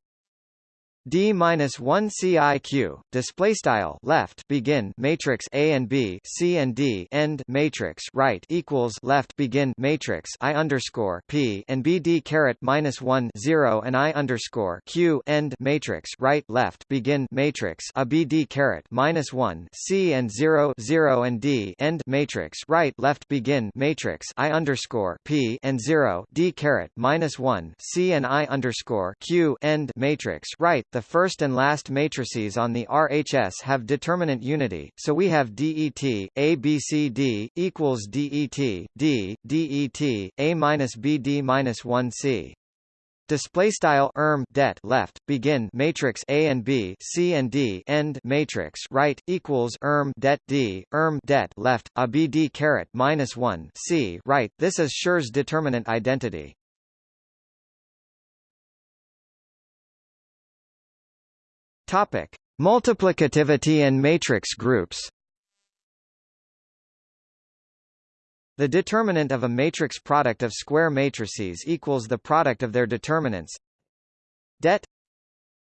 D minus one CIQ display style left begin matrix A and B C and D end matrix right equals left begin matrix I underscore P and B D caret minus one zero and I underscore Q end matrix right left begin matrix A B D caret minus one C and zero zero and D end matrix right left begin matrix I underscore P and zero D caret minus one C and I underscore Q end matrix right the first and last matrices on the RHS have determinant unity, so we have DET, A B C D, equals DET, D, DET, A minus B D minus 1 C. Display style erm det left begin matrix A and B C and D end matrix right equals erm det D erm det left a B D caret minus one C right. This is Schur's determinant identity. Topic: Multiplicativity and matrix groups. The determinant of a matrix product of square matrices equals the product of their determinants. Det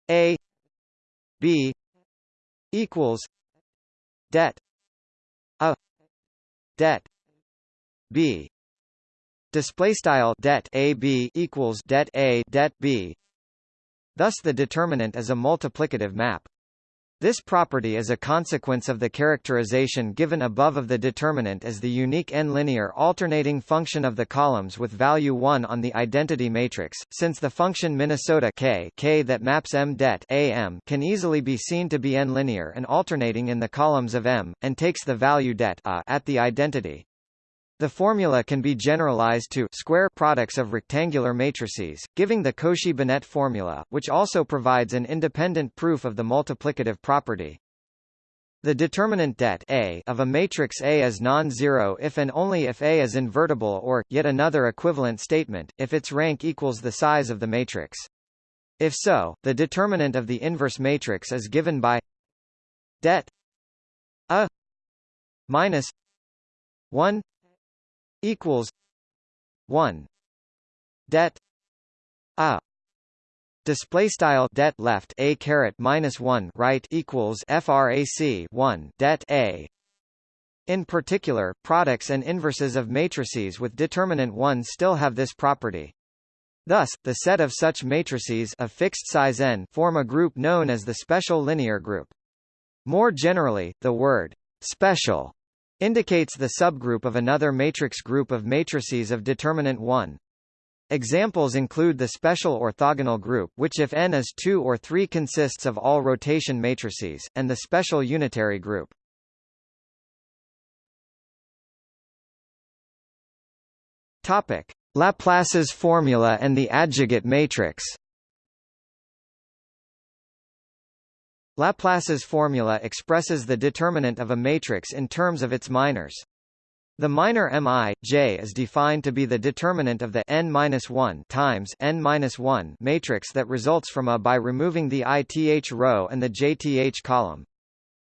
A B equals det A det B display style det A B equals det A det B Thus the determinant is a multiplicative map. This property is a consequence of the characterization given above of the determinant as the unique n-linear alternating function of the columns with value 1 on the identity matrix, since the function Minnesota k, k that maps M det AM can easily be seen to be n-linear and alternating in the columns of M, and takes the value det a at the identity. The formula can be generalized to square products of rectangular matrices, giving the Cauchy-Binet formula, which also provides an independent proof of the multiplicative property. The determinant det A of a matrix A is non-zero if and only if A is invertible or, yet another equivalent statement, if its rank equals the size of the matrix. If so, the determinant of the inverse matrix is given by det A minus 1 equals one det a display style det left a caret minus one right equals frac one det a in particular, products and inverses of matrices with determinant 1 still have this property. Thus, the set of such matrices of fixed size n form a group known as the special linear group. More generally, the word special indicates the subgroup of another matrix group of matrices of determinant 1. Examples include the special orthogonal group which if n is 2 or 3 consists of all rotation matrices, and the special unitary group. Topic. Laplace's formula and the adjugate matrix Laplace's formula expresses the determinant of a matrix in terms of its minors. The minor Mi, J is defined to be the determinant of the n-1 times n-1 matrix that results from A by removing the ith row and the jth column.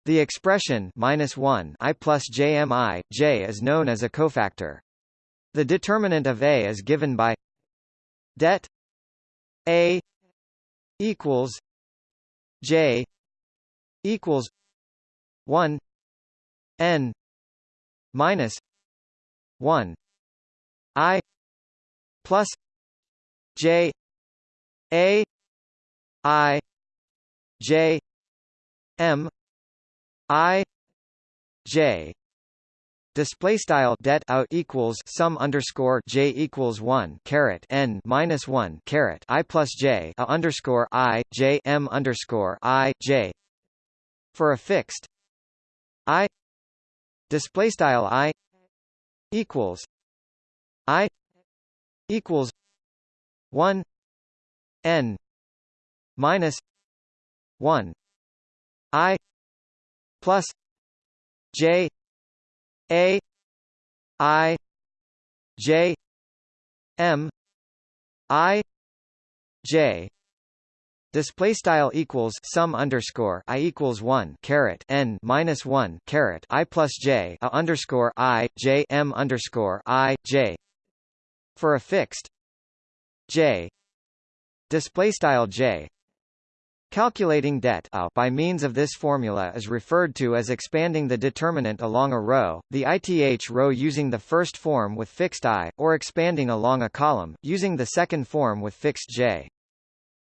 The expression minus 1 i plus jmi, J is known as a cofactor. The determinant of A is given by det A equals J equals one N minus one I plus J A I J M I J. Display style det out equals sum underscore j equals one caret n minus one caret i plus j a underscore i j m underscore i j for a fixed i display style i equals i equals one n minus one i plus j a I J M I J Display style equals sum underscore i equals one caret n minus one caret i plus j a underscore i j m underscore i j. For a fixed j. Display style j. Calculating det a uh, by means of this formula is referred to as expanding the determinant along a row, the ith row using the first form with fixed i, or expanding along a column, using the second form with fixed j.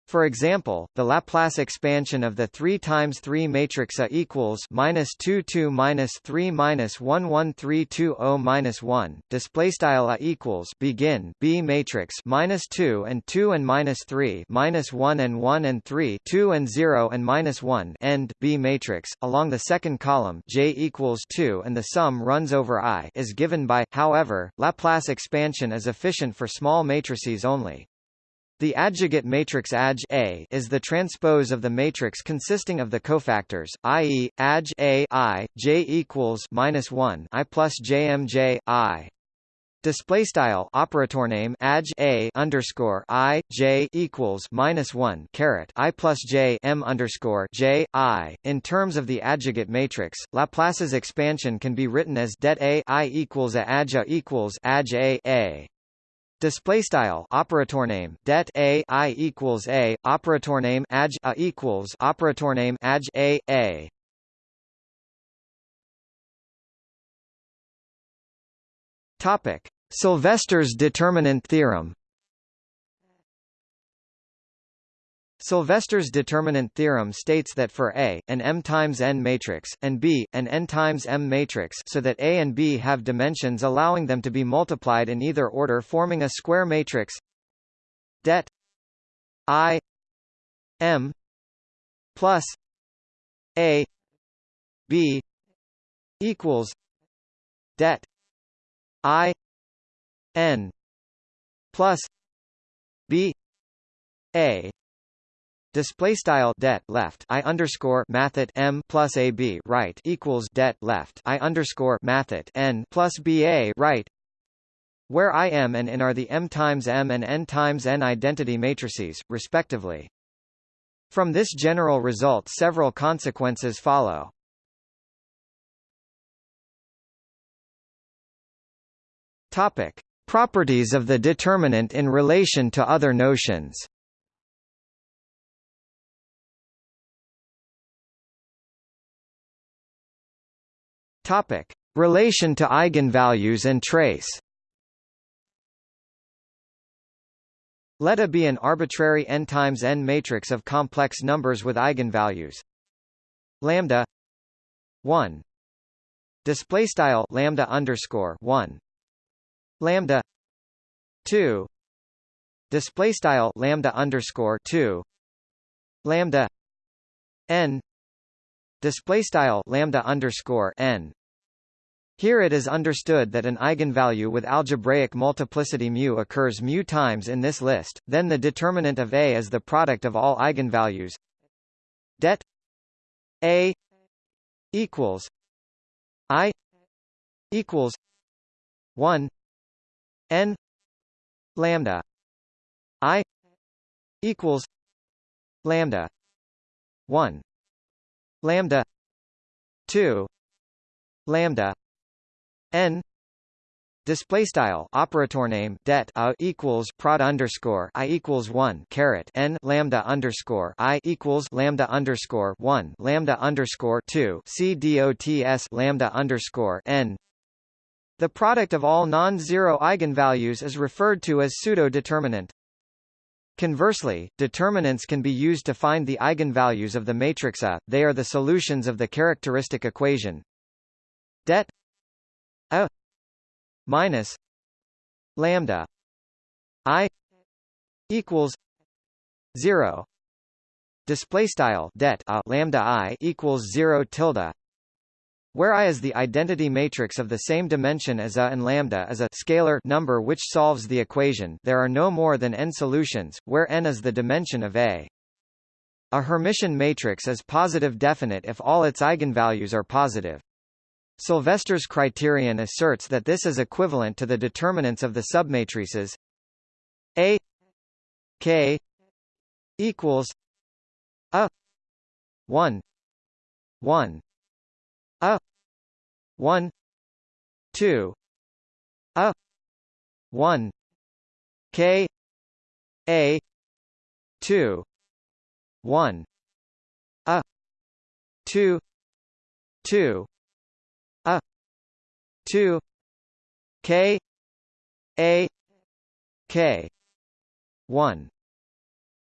For example, the Laplace expansion of the 3 times 3 matrix A equals minus 2 2 minus 3 minus 1 1 3 2 0 minus 1 display style A equals begin B matrix minus 2 and 2 and minus 3 minus 1 and 1 and 3 2 and 0 and minus 1 end B matrix. Along the second column J equals 2 and the sum runs over I is given by however Laplace expansion is efficient for small matrices only. The adjugate matrix adj A is the transpose of the matrix consisting of the cofactors, i.e., adj A I J equals minus one I plus JMJ I. Display style operator name adj a underscore i j equals minus one caret i plus j m underscore j i. In terms of the adjugate matrix, Laplace's expansion can be written as det a i equals a adj a equals adj a a. Display style operator name det a i equals a operator name adj a equals operator name adj a a. Topic: Sylvester's determinant theorem. Sylvester's determinant theorem states that for A, an M times N matrix, and B, an N times M matrix so that A and B have dimensions allowing them to be multiplied in either order forming a square matrix det I M plus A B equals det I N plus B A Display style det left I underscore mathit M plus AB right equals det left I underscore mathit N plus BA right where I M and N are the M times M and N times N identity matrices, respectively. From this general result several consequences follow. Topic. Properties of the determinant in relation to other notions Topic: Relation to eigenvalues and trace. Let A be an arbitrary n times n matrix of complex numbers with eigenvalues. Lambda 1 display style lambda underscore 1 lambda 2 display style lambda underscore 2 lambda n. Display style lambda underscore n here it is understood that an eigenvalue with algebraic multiplicity mu occurs mu times in this list, then the determinant of A is the product of all eigenvalues. Det A equals I equals 1 n lambda I equals lambda 1 lambda 2 lambda n display style operator name det a equals prod underscore i equals one caret n lambda underscore i equals lambda underscore one lambda underscore two c dots lambda underscore n. The product of all non-zero eigenvalues is referred to as pseudo-determinant. Conversely, determinants can be used to find the eigenvalues of the matrix A. They are the solutions of the characteristic equation det A minus lambda I equals zero. Display style det a lambda I equals zero tilde where I is the identity matrix of the same dimension as A and lambda is a scalar number which solves the equation there are no more than n solutions, where n is the dimension of A. A Hermitian matrix is positive definite if all its eigenvalues are positive. Sylvester's criterion asserts that this is equivalent to the determinants of the submatrices A K equals A 1 1 a 1 2 a 1 k a 2 1 a 2 2 a 2 k a k 1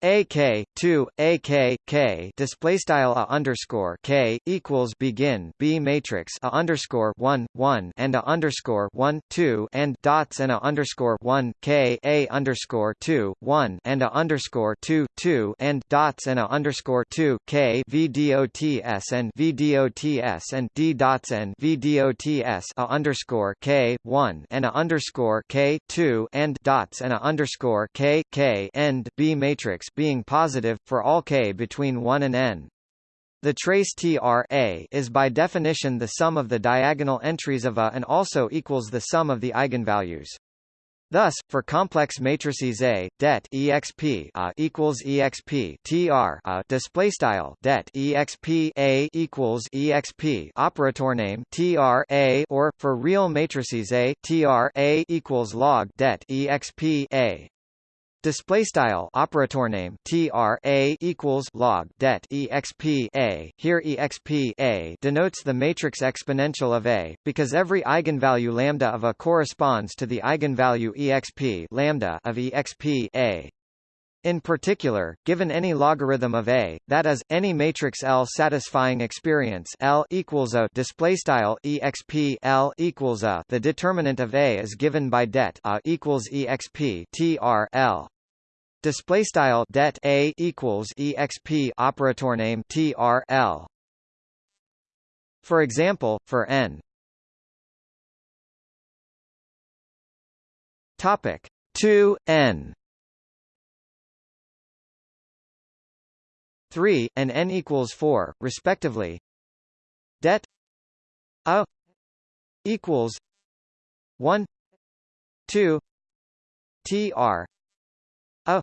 AK two AK K display style a underscore K equals begin B matrix a underscore one one and a underscore one two and dots and a underscore one K A underscore two one and a underscore two two and dots and a underscore two K V D O T S and V D O T S and D dots and V D O T S a underscore K one and a underscore K two and dots and a underscore K K end B matrix being positive, for all k between 1 and n. The trace TR A is by definition the sum of the diagonal entries of A and also equals the sum of the eigenvalues. Thus, for complex matrices A, det exp A equals exp tr A display style det exp A equals exp operator name tr A or for real matrices A tr A equals log det exp A Display style operator name TR A equals log det exp A. Here exp A denotes the matrix exponential of A, because every eigenvalue lambda of A corresponds to the eigenvalue exp lambda of exp A. In particular, given any logarithm of A, that is, any matrix L satisfying experience L equals A display style exp L equals A, the determinant of A is given by det A equals exp tr L. Display style det A equals exp operator name tr L. For example, for n. Topic 2 n. 3 and n equals 4 respectively. Det a equals 1 2 tr a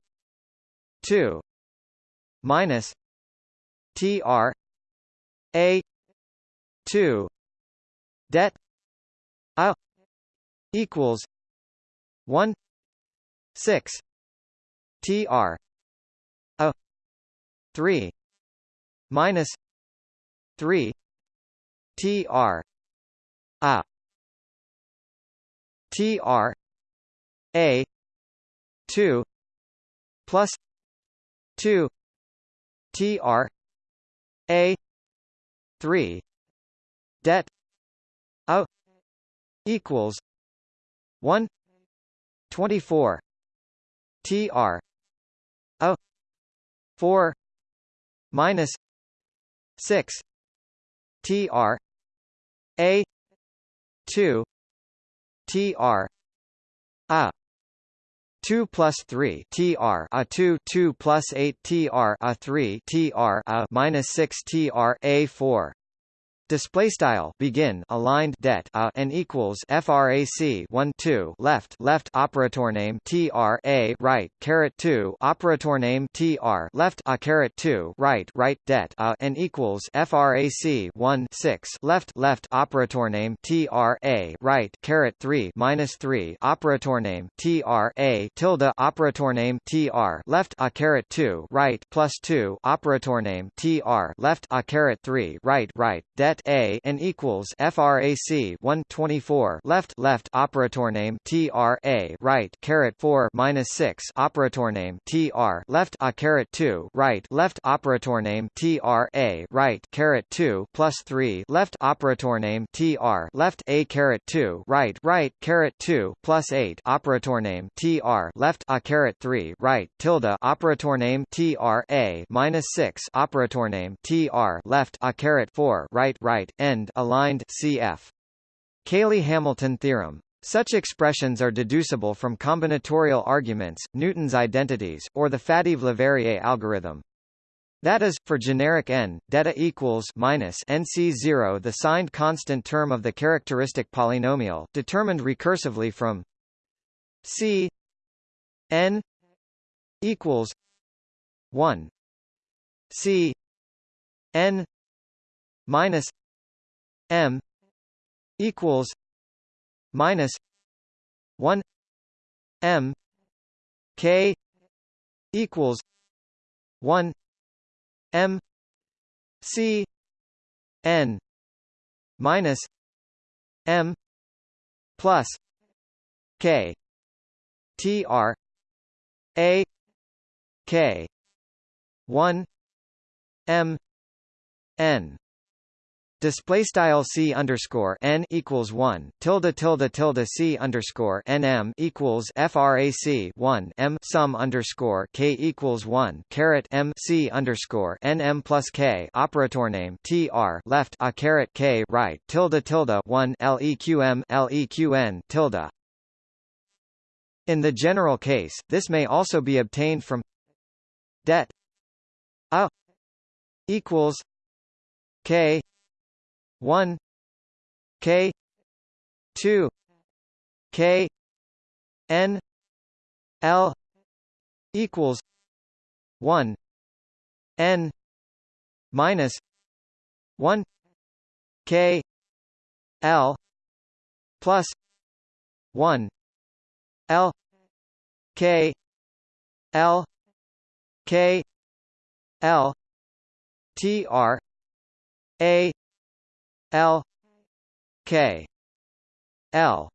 2 minus tr a 2 det a equals 1 6 tr a 3 minus 3 tr a tr a 2 plus 2 tr a 3 det a equals 1 24 tr a 4 minus 6 tr a 2 tr a 2 plus 3 tr a 2 2 plus 8 tr a 3 tr a minus 6 tr a 4 Display style begin aligned det a and equals frac 1 2 left left operator name tr a right caret 2 operator name tr left a caret 2 right right det a and equals frac 1 6 left left operator name tr a right caret 3 minus 3 operator name tr a tilde operator name tr left a caret 2 right plus 2 operator name tr left a caret 3 right right det a and equals frac 124 left left operator name tr a right caret 4 minus 6 operator name tr left a caret 2 right left operator name tr a right caret 2 plus 3 left operator name tr left a caret 2 right right caret 2 plus 8 operator name tr left a caret 3 right tilde operator name tr a minus 6 operator name tr left a caret 4 right right end aligned cf. Cayley-Hamilton theorem. Such expressions are deducible from combinatorial arguments, Newton's identities, or the Faddeev-Leverrier algorithm. That is, for generic n, delta equals minus nc0 the signed constant term of the characteristic polynomial, determined recursively from c n equals 1 c n minus m equals minus 1 m k equals 1 m c n minus m plus k t r a k 1 m n Display style c underscore n equals one tilde tilde tilde c underscore nm equals frac one m sum underscore k equals one caret m c underscore nm plus k operator name tr left a caret k right tilde tilde one leqm leqn tilde. In the general case, this may also be obtained from det a equals k 1 k 2 k n l equals 1 n minus 1 k l plus 1 l k l k l t r a L K L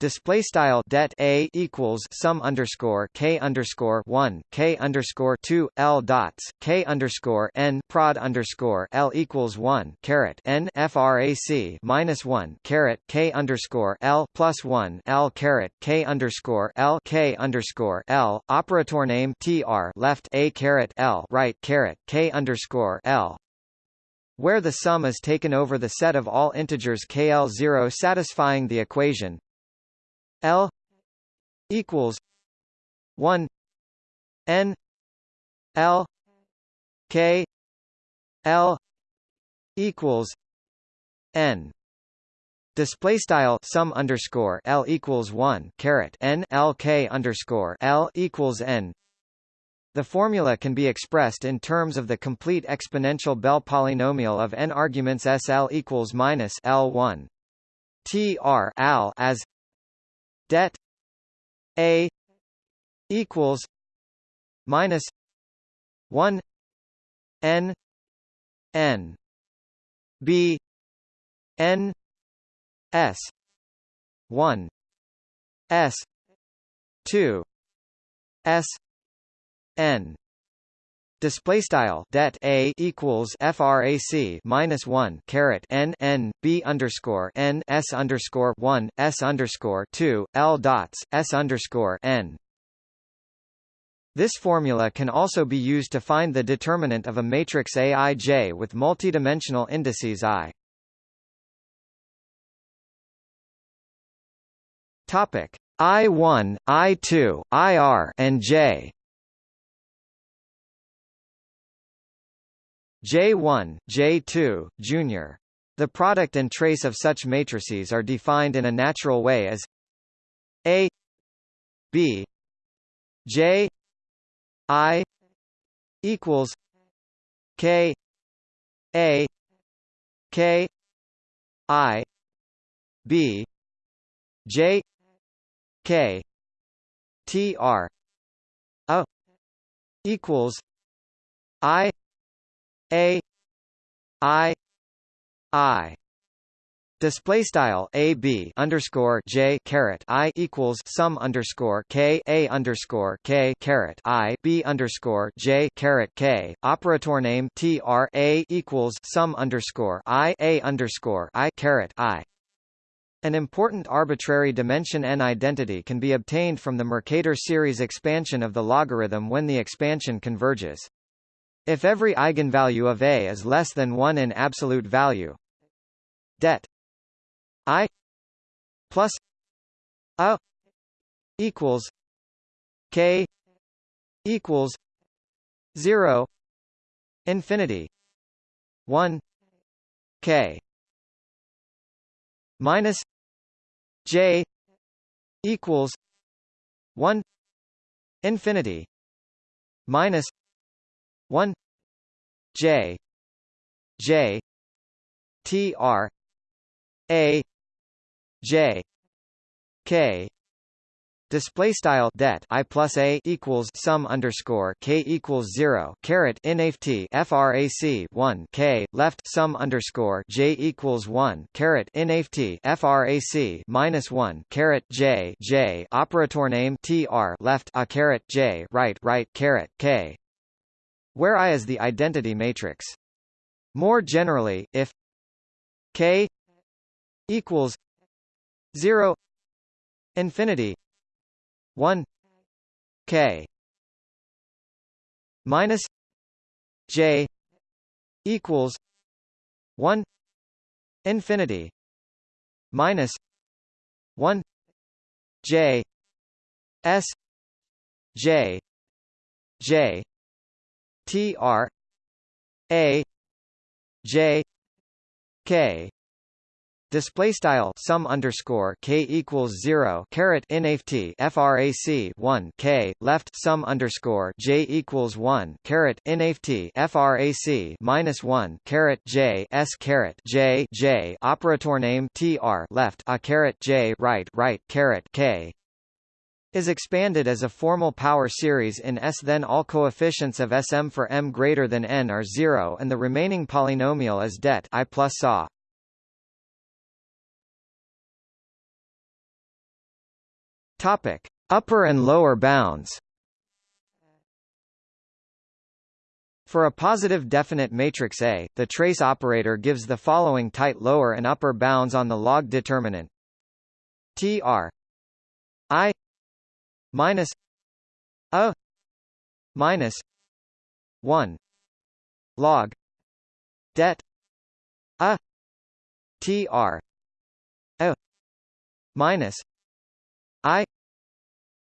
display style det a equals sum underscore k underscore one k underscore two l dots k underscore n prod underscore l equals one caret n frac minus one caret k underscore l plus one l caret k underscore l k underscore l operator name tr left a caret l right caret k underscore l where the sum is taken over the set of all integers KL0 satisfying the equation L equals 1 N L K L equals N. Display style sum underscore L equals 1 caret N L K underscore L equals N the formula can be expressed in terms of the complete exponential Bell polynomial of n arguments SL equals minus L1 TR al as det A equals minus 1 n n b n s 1 s 2 s n. Display style det a equals frac minus 1 caret n n b underscore n s underscore 1 s underscore 2 l dots s underscore n. This formula can also be used to find the determinant of a matrix aij with multidimensional indices i. Topic. I1 i2 ir and j J1, J2, Junior. The product and trace of such matrices are defined in a natural way as A B J I equals K A K I B J K T R. A equals I A I I Display style a b underscore j caret i equals sum underscore k a underscore k caret i b underscore j caret k operator name t r a equals sum underscore i a underscore i caret i. An important arbitrary dimension n identity can be obtained from the Mercator series expansion of the logarithm when the expansion converges. If every eigenvalue of A is less than 1 in absolute value, det I plus A equals K equals zero infinity one K minus J equals one infinity minus one J J T R A J K Display style det I plus A equals sum underscore K equals zero caret inft frac one K left sum underscore J equals one caret inft frac minus one caret J J operator name tr left a caret J right right caret K where I is the identity matrix. More generally, if K equals 0 infinity 1 k minus j equals 1 infinity minus 1 j s j j t r a j k. Display style sum underscore k equals zero caret inft frac one k. Left sum underscore j equals one caret inft frac minus one caret j s caret j j. Operator name tr left a caret j right right caret k is expanded as a formal power series in S. Then all coefficients of Sm for m greater than n are zero, and the remaining polynomial is det I plus saw. Topic: Upper and lower bounds. For a positive definite matrix A, the trace operator gives the following tight lower and upper bounds on the log determinant. Tr I minus a minus 1 log det a tr a minus I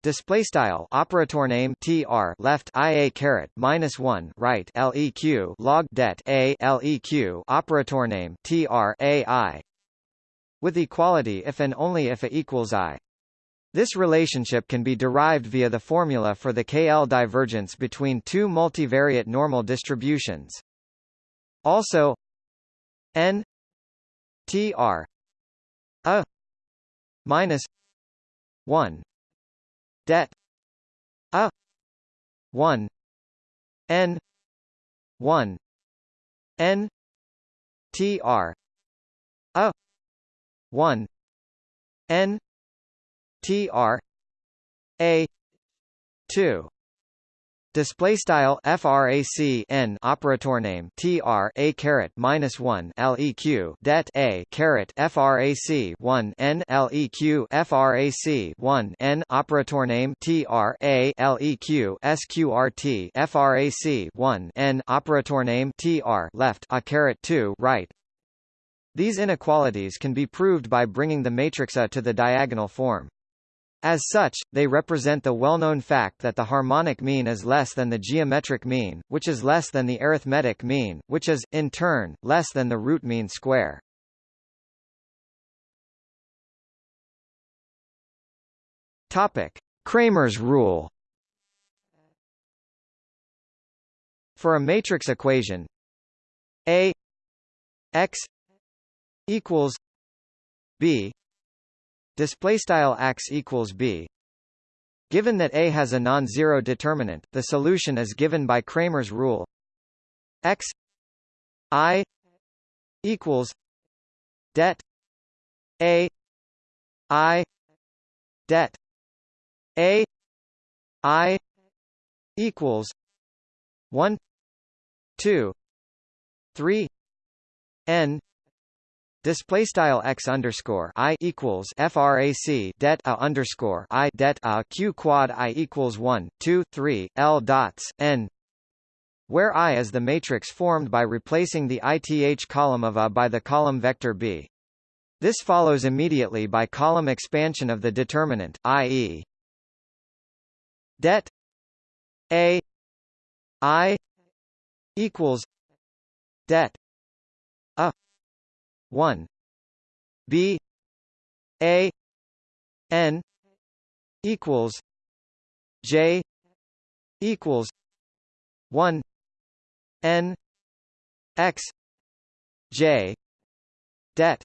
display style operator name tr left ia caret minus 1 right leq log det a leq operator name tr ai with equality if and only if a equals i this relationship can be derived via the formula for the KL divergence between two multivariate normal distributions. Also n tr a minus 1 det a 1 n 1 n tr a 1 n tr a 2 Display style frac n operator name tr a caret minus one leq det a caret frac one n leq frac one n operator name tr a leq sqrt frac one n operator name tr left a caret two right. These inequalities can be proved by bringing the matrix A to the diagonal form. As such, they represent the well-known fact that the harmonic mean is less than the geometric mean, which is less than the arithmetic mean, which is, in turn, less than the root mean square. Topic. Cramer's rule For a matrix equation A x equals b display style x equals B. Given that A has a non-zero determinant, the solution is given by Cramer's rule. X i equals det A I det A I equals one two three N Display style x underscore i equals frac det a underscore i det a q quad i equals one two three l dots n, where i is the matrix formed by replacing the ith column of a by the column vector b. This follows immediately by column expansion of the determinant, i.e. det a i equals det 1 b a n equals j equals 1 n x j det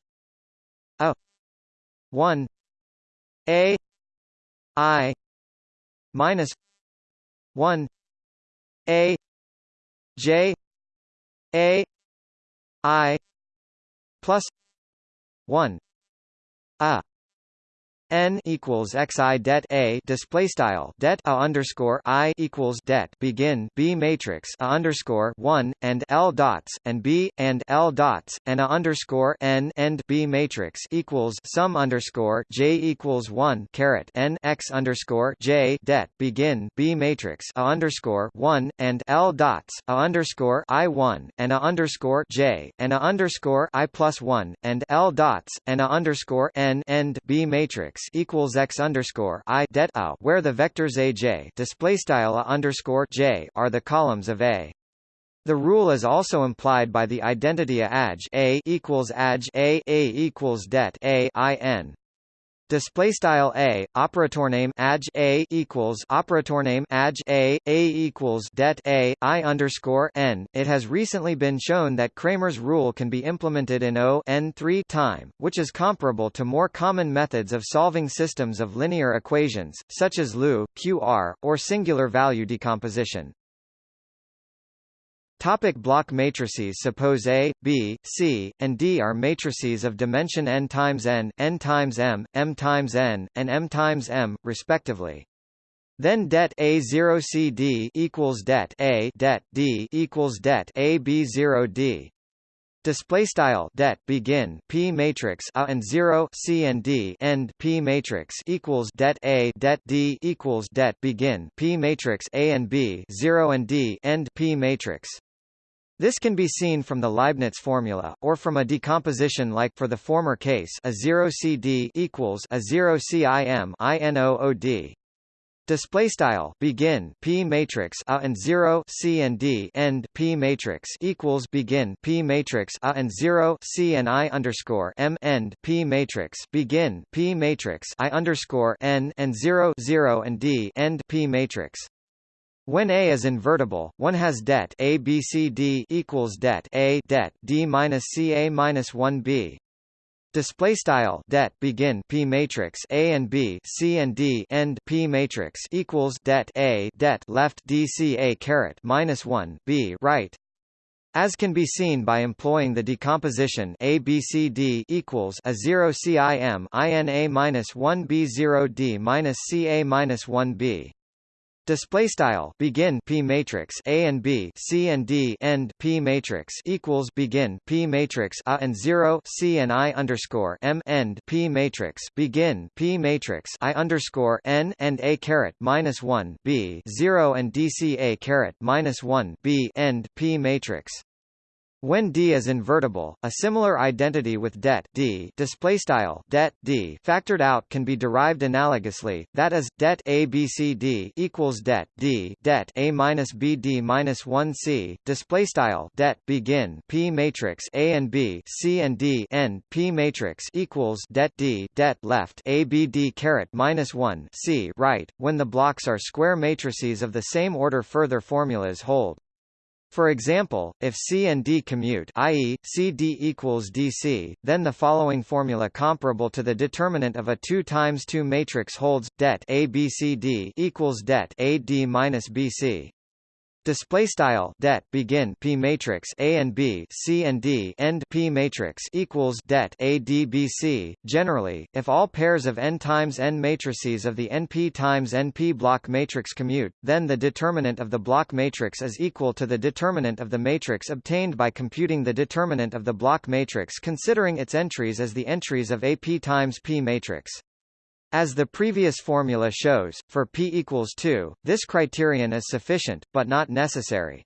a 1 a i minus 1 a j a i plus 1 a n equals xi det a display style. Det a underscore i equals det. Begin b matrix a underscore one and l dots and b and l dots and a underscore n end b matrix equals sum underscore j equals one caret n x underscore j det. Begin b matrix a underscore one and l dots a underscore i one and a underscore j and a underscore i plus one and l dots and a underscore n end b matrix equals x underscore i det a, where the vectors a j display style underscore j are the columns of A. The rule is also implied by the identity a aj a equals aj a a equals det a i n display style a operator name aj a equals operator name aj a a equals det a i underscore n. It has recently been shown that Cramer's rule can be implemented in O n 3 time, which is comparable to more common methods of solving systems of linear equations, such as LU, QR, or singular value decomposition. Topic block matrices Suppose A, B, C, and D are matrices of dimension n times n, n times m, m times n, and m times m, respectively. Then det A0 CD equals det A det D equals det A B0 D. Display style det begin p matrix a and 0 c and d end p matrix equals det a det d equals det begin p matrix a and b 0 and d end p matrix this can be seen from the Leibniz formula, or from a decomposition like for the former case a 0 CD equals a 0 CIM INOOD. Display style begin p matrix a and 0 c and d end p matrix equals begin p matrix a and 0 c and i underscore m end p matrix begin p matrix i underscore n and 0 0 and d end p matrix. When A is invertible, one has det A B C D equals det A det D minus C A minus one B. Display style det begin P matrix A and B C and D end P matrix equals det A det left D C A caret minus one B right. As can be seen by employing the decomposition A B C D equals a 0 CIM INA minus 1 B 0 D minus CA minus 1 B. Display style begin p matrix a and b c and d end p matrix equals begin p matrix a and 0 c and i underscore m end p matrix begin p matrix i underscore n and a caret minus 1 b 0 and dc a caret minus 1 b end p matrix When D is invertible, a similar identity with det D displaystyle det D factored out can be derived analogously. That is, det A B C D equals det D det A minus B D minus one C displaystyle det begin P matrix A and B C and D end P matrix equals det D det left A B D caret minus one C right. When the blocks are square matrices of the same order, further formulas hold. For example, if C and D commute i.e., CD equals DC, then the following formula comparable to the determinant of a 2 times 2 matrix holds, det ABCD equals det AD minus BC. Display style det begin P matrix A and B C and D end P matrix equals det ADBC. Generally, if all pairs of n times n matrices of the np times np block matrix commute, then the determinant of the block matrix is equal to the determinant of the matrix obtained by computing the determinant of the block matrix considering its entries as the entries of AP times P matrix. As the previous formula shows, for p equals 2, this criterion is sufficient, but not necessary.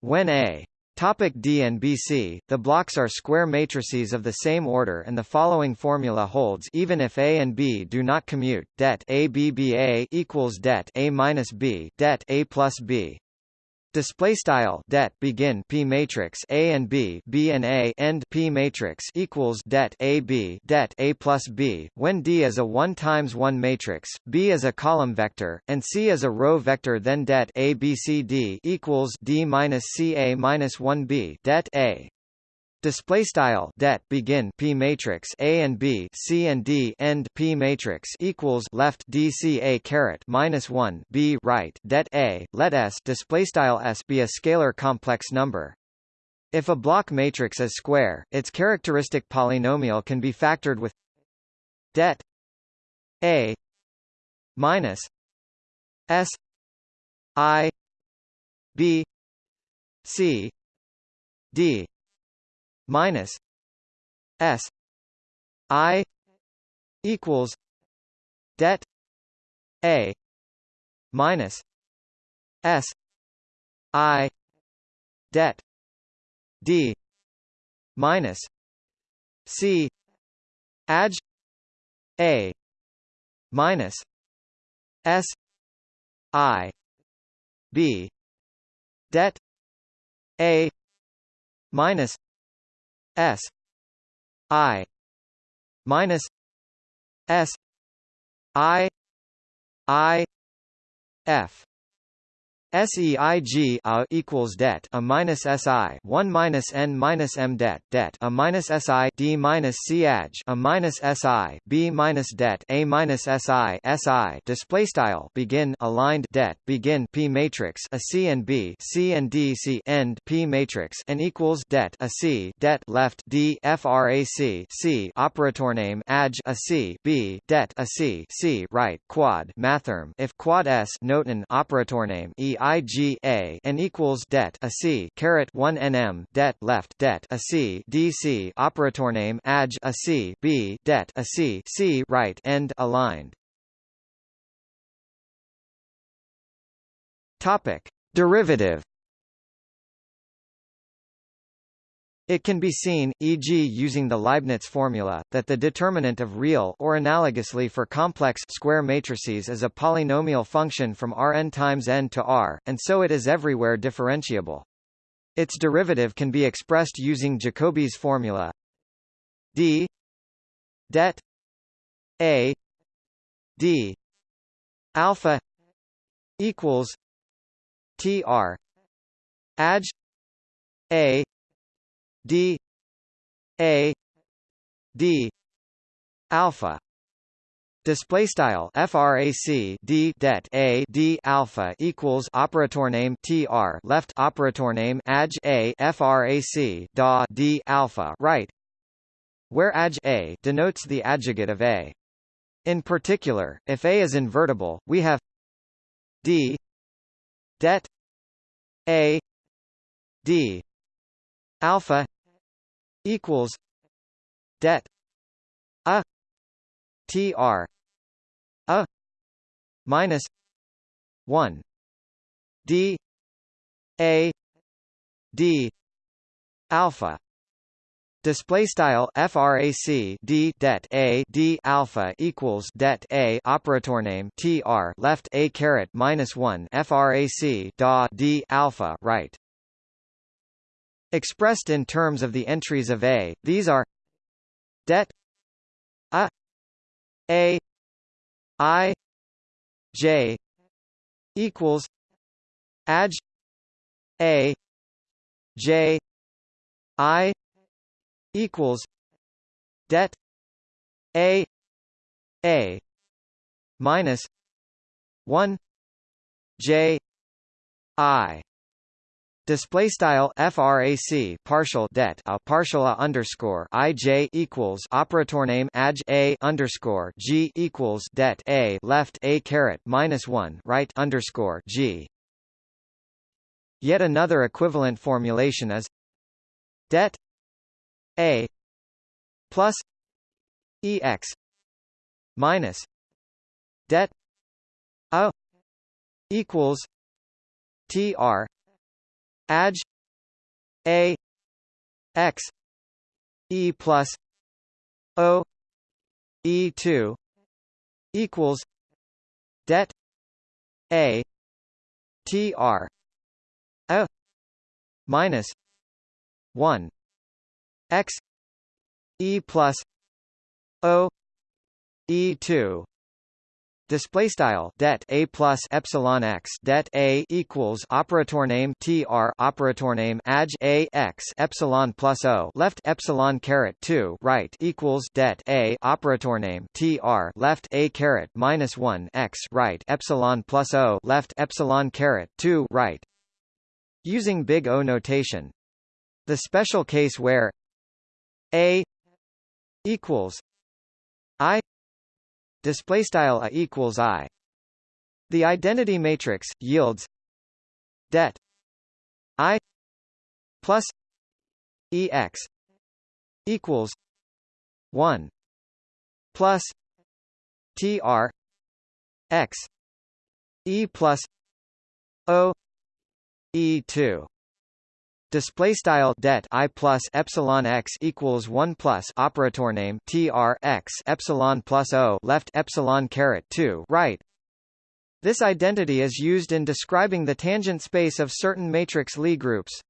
When A Topic D and BC, the blocks are square matrices of the same order and the following formula holds even if A and B do not commute, det ABBA equals det A minus B det A plus B. Display style det begin P matrix A and B B and A end P matrix equals det A B det A plus B. When D is a 1 times 1 matrix, B is a column vector, and C is a row vector then det A B C D equals D minus C A minus 1 B det A Display style det begin P matrix A and B C and D end P matrix equals left D C A caret minus one B right det A let S display style S be a scalar complex number. If a block matrix is square, its characteristic polynomial can be factored with det A minus S I B C D minus S I equals det A minus S I det D minus C adj A minus S I B det A minus S I minus S I I F SEIG A equals det A minus SI 1 minus N minus M debt det A minus SI D minus C AG A minus SI B minus det A minus SI SI display style begin aligned det begin P matrix a C and B C and D C end P matrix and equals det a C det left D frac C operator name AG a C B det a C C right quad mathrm if quad S noten operator name E IGA and equals det a C caret 1 nm det left det a C DC operator name AG a C B det a C C right end aligned. Topic derivative It can be seen, e.g. using the Leibniz formula, that the determinant of real or analogously for complex square matrices is a polynomial function from Rn times n to R, and so it is everywhere differentiable. Its derivative can be expressed using Jacobi's formula d det a d alpha equals tr adj a d a d alpha Display style frac d det a d alpha equals operator name tr left operator name adj a frac da d alpha right, where adj a denotes the adjugate of a. In particular, if a is invertible, we have d det a d alpha equals det a tr a minus 1 d a d alpha Display style frac d det a d alpha equals det a operator name tr left a caret minus one frac da d alpha right. Expressed in terms of the entries of a, these are det a a i j equals aj a j i equals det a a minus 1 j i Display style frac partial det a partial a underscore ij equals operator name aj a underscore g equals det a left a caret minus one right underscore g. Yet another equivalent formulation is det a plus ex minus det a equals tr Aj. A. X. E plus O. E two equals det A. T R. A. Minus one X E plus O E two display style det a plus epsilon x det a equals operator name tr operator name aj a x epsilon plus o left epsilon caret 2 right equals det a operator name tr left a caret minus 1 x right epsilon plus o left epsilon caret 2 right. Using big O notation. The special case where a equals i display style a equals i. The identity matrix yields det i plus ex equals 1 plus tr x e plus o e2 display style det i plus epsilon x equals 1 plus operator name tr x epsilon plus o left epsilon caret 2 right. This identity is used in describing the tangent space of certain matrix Lie groups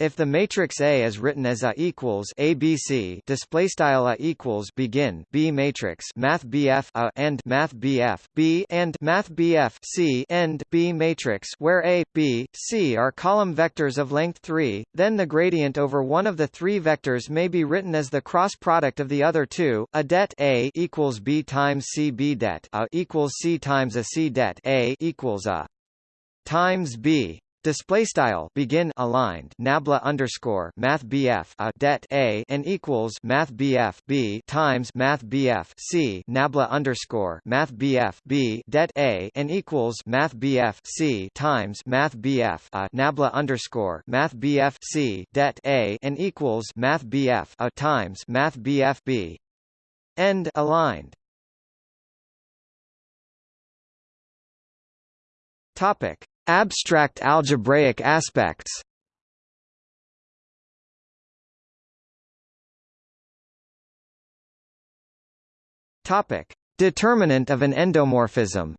if the matrix A is written as A equals ABC display style A equals begin B matrix Math BF A and Math BF B and Math BF C end B matrix where A B C are column vectors of length 3 then the gradient over one of the three vectors may be written as the cross product of the other two a det A equals B times C B det A equals C times a C det A equals A times B Display style begin aligned nabla underscore math bf a det a and equals math bf b times math bf c nabla underscore math bf b det a and equals math bf c times math bf a nabla underscore math bf c det a and equals math bf a times math bf b end aligned. Topic Abstract algebraic aspects Determinant of an endomorphism.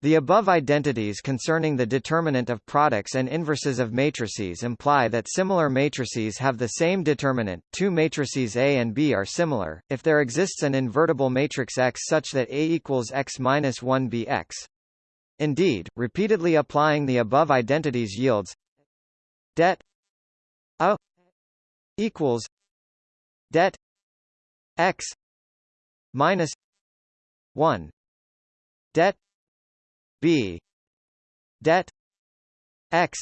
The above identities concerning the determinant of products and inverses of matrices imply that similar matrices have the same determinant. Two matrices A and B are similar, if there exists an invertible matrix X such that A equals X minus 1 BX. Indeed, repeatedly applying the above identities yields det A equals det X minus 1 det b debt x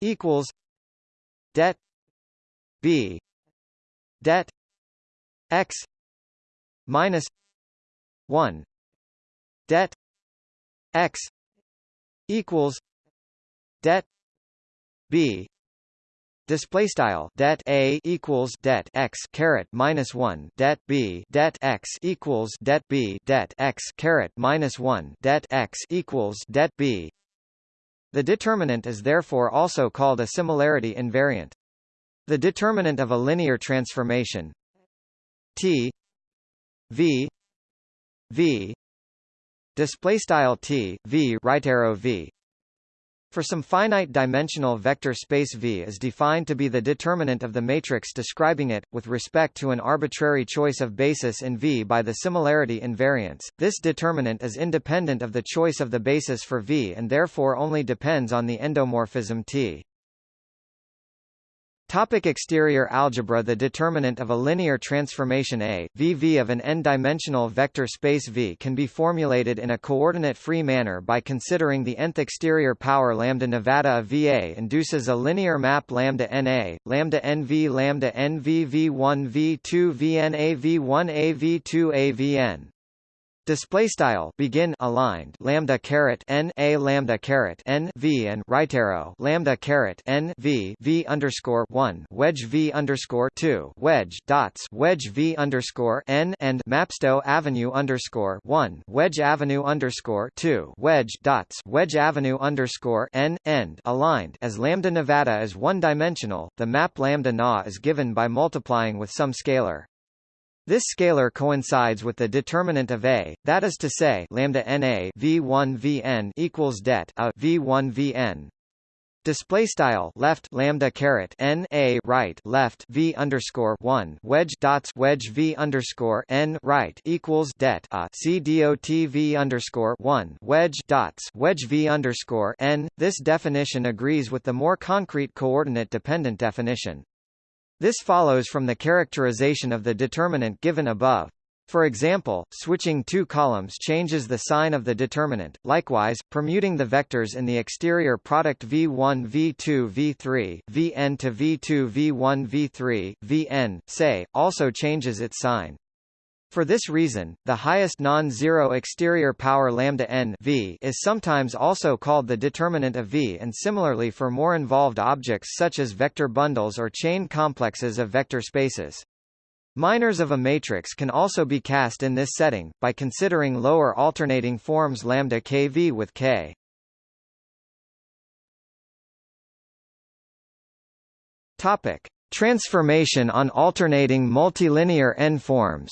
equals det b debt x minus 1 det x equals det b Display style det a equals det x caret minus one det b det x equals det b det x caret minus one det x equals det b. The determinant is therefore also called a similarity invariant. The determinant of a linear transformation T V V display style T V right arrow V for some finite dimensional vector space V is defined to be the determinant of the matrix describing it, with respect to an arbitrary choice of basis in V by the similarity invariance. This determinant is independent of the choice of the basis for V and therefore only depends on the endomorphism T. Topic exterior algebra The determinant of a linear transformation A, VV of an n-dimensional vector space V can be formulated in a coordinate-free manner by considering the nth exterior power lambda Nevada of VA induces a linear map lambda NA, lambda NV lambda NV V1 V2 VNA V1 A V2 A VN. Display style begin aligned lambda caret n a lambda caret n v and right arrow lambda caret n v v underscore one wedge v underscore two wedge dots wedge v underscore n and mapsto avenue underscore one wedge avenue underscore two wedge dots wedge avenue underscore n end aligned as lambda Nevada is one dimensional. The map lambda na is given by multiplying with some scalar. This scalar coincides with the determinant of A, that is to say, lambda Na v1 vn equals det a v1 vn. Display style left lambda caret n a right left v underscore one wedge dots wedge v underscore n right equals det a c dot v underscore one wedge dots wedge v underscore n. This definition agrees with the more concrete coordinate dependent definition. This follows from the characterization of the determinant given above. For example, switching two columns changes the sign of the determinant. Likewise, permuting the vectors in the exterior product v1 v2 v3 vn to v2 v1 v3 vn, say, also changes its sign. For this reason, the highest non-zero exterior power lambda n v is sometimes also called the determinant of V and similarly for more involved objects such as vector bundles or chain complexes of vector spaces. Minors of a matrix can also be cast in this setting, by considering lower alternating forms lambda kv with k. Topic. Transformation on alternating multilinear n-forms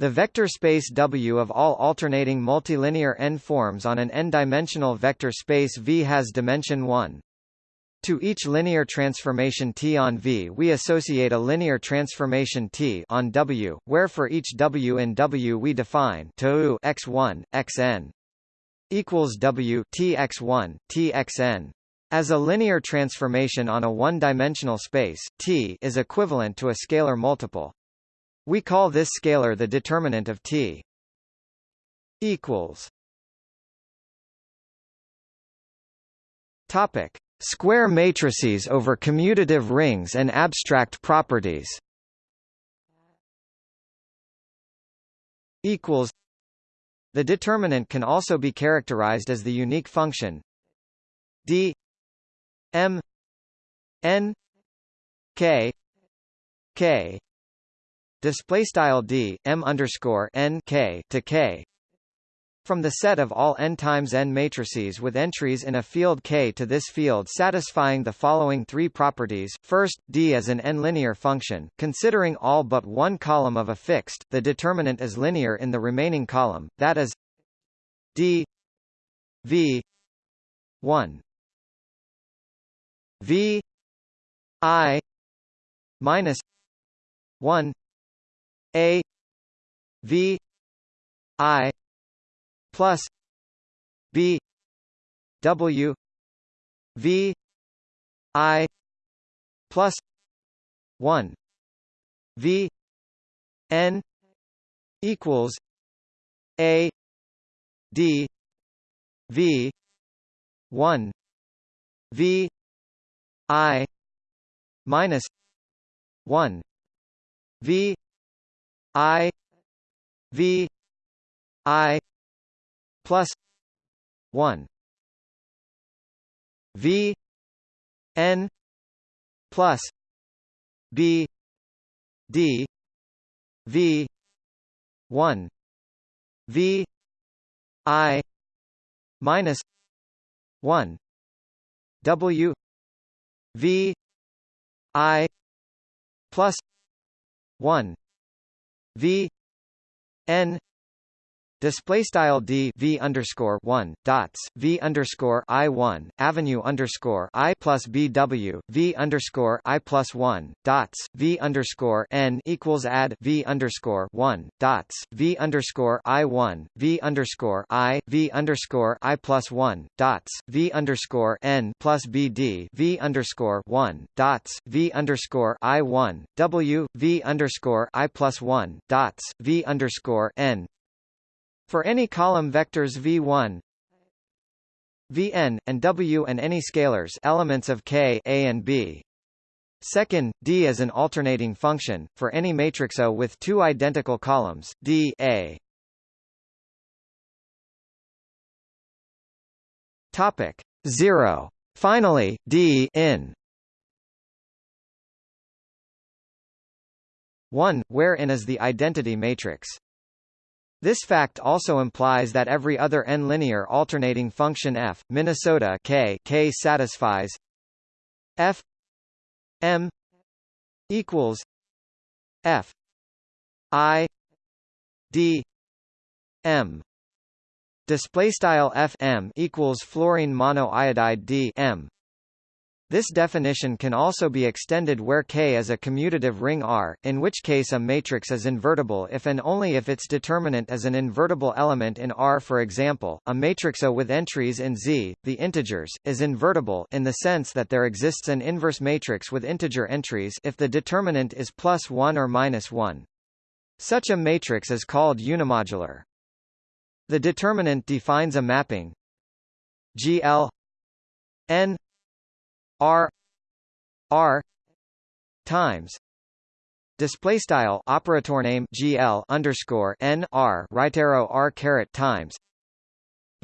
The vector space W of all alternating multilinear n-forms on an n-dimensional vector space V has dimension 1. To each linear transformation T on V we associate a linear transformation T on W, where for each W in W we define to x1, xn equals W T x1, T xn. As a linear transformation on a one-dimensional space, T is equivalent to a scalar multiple. We call this scalar the determinant of T. Equals. Topic: Square matrices over commutative rings and abstract properties. Equals. The determinant can also be characterized as the unique function d m n k k display style d m underscore n k to k from the set of all n times n matrices with entries in a field K to this field satisfying the following three properties. First, D is an n-linear function. Considering all but one column of a fixed, the determinant is linear in the remaining column, that is D V 1 V I minus 1 a V I plus B W V I plus one V N equals A D V one V I minus one V I V I plus one. V N plus B D V one. V I minus 1 W V I plus 1 V N Display style d v underscore one dots v underscore i one avenue underscore i plus b w v underscore i plus one dots v underscore n equals add v underscore one dots v underscore i one v underscore i v underscore i plus one dots v underscore n plus b d v underscore one dots v underscore i one w v underscore i plus one dots v underscore n for any column vectors v1 vn, and w and any scalars elements of k a and b. Second, D is an alternating function, for any matrix O with two identical columns, D A. Topic 0. Finally, D in 1, where in is the identity matrix. This fact also implies that every other n-linear alternating function f, Minnesota k, k satisfies f m equals f i d m. Display style f m equals fluorine monoiodide d m this definition can also be extended where K is a commutative ring R, in which case a matrix is invertible if and only if its determinant is an invertible element in R. For example, a matrix A with entries in Z, the integers, is invertible in the sense that there exists an inverse matrix with integer entries if the determinant is plus 1 or minus 1. Such a matrix is called unimodular. The determinant defines a mapping GL n R R times display style operator name GL underscore N R right arrow R caret times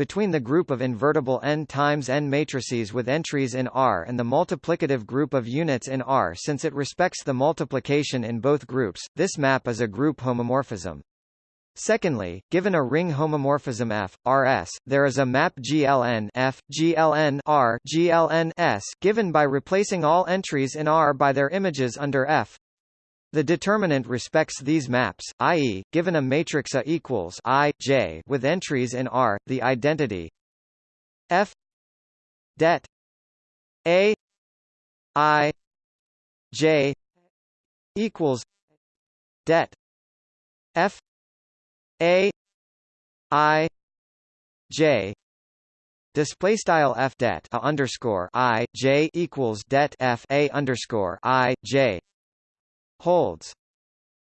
between the group of invertible n times n matrices with entries in R and the multiplicative group of units in R since it respects the multiplication in both groups, this map is a group homomorphism. Secondly, given a ring homomorphism F, Rs, there is a map GLN F, GLN R, GLN S given by replacing all entries in R by their images under F. The determinant respects these maps, i.e., given a matrix A equals I J with entries in R, the identity F det A I J equals det F a I J display style f det a underscore I J equals det f a underscore I J holds.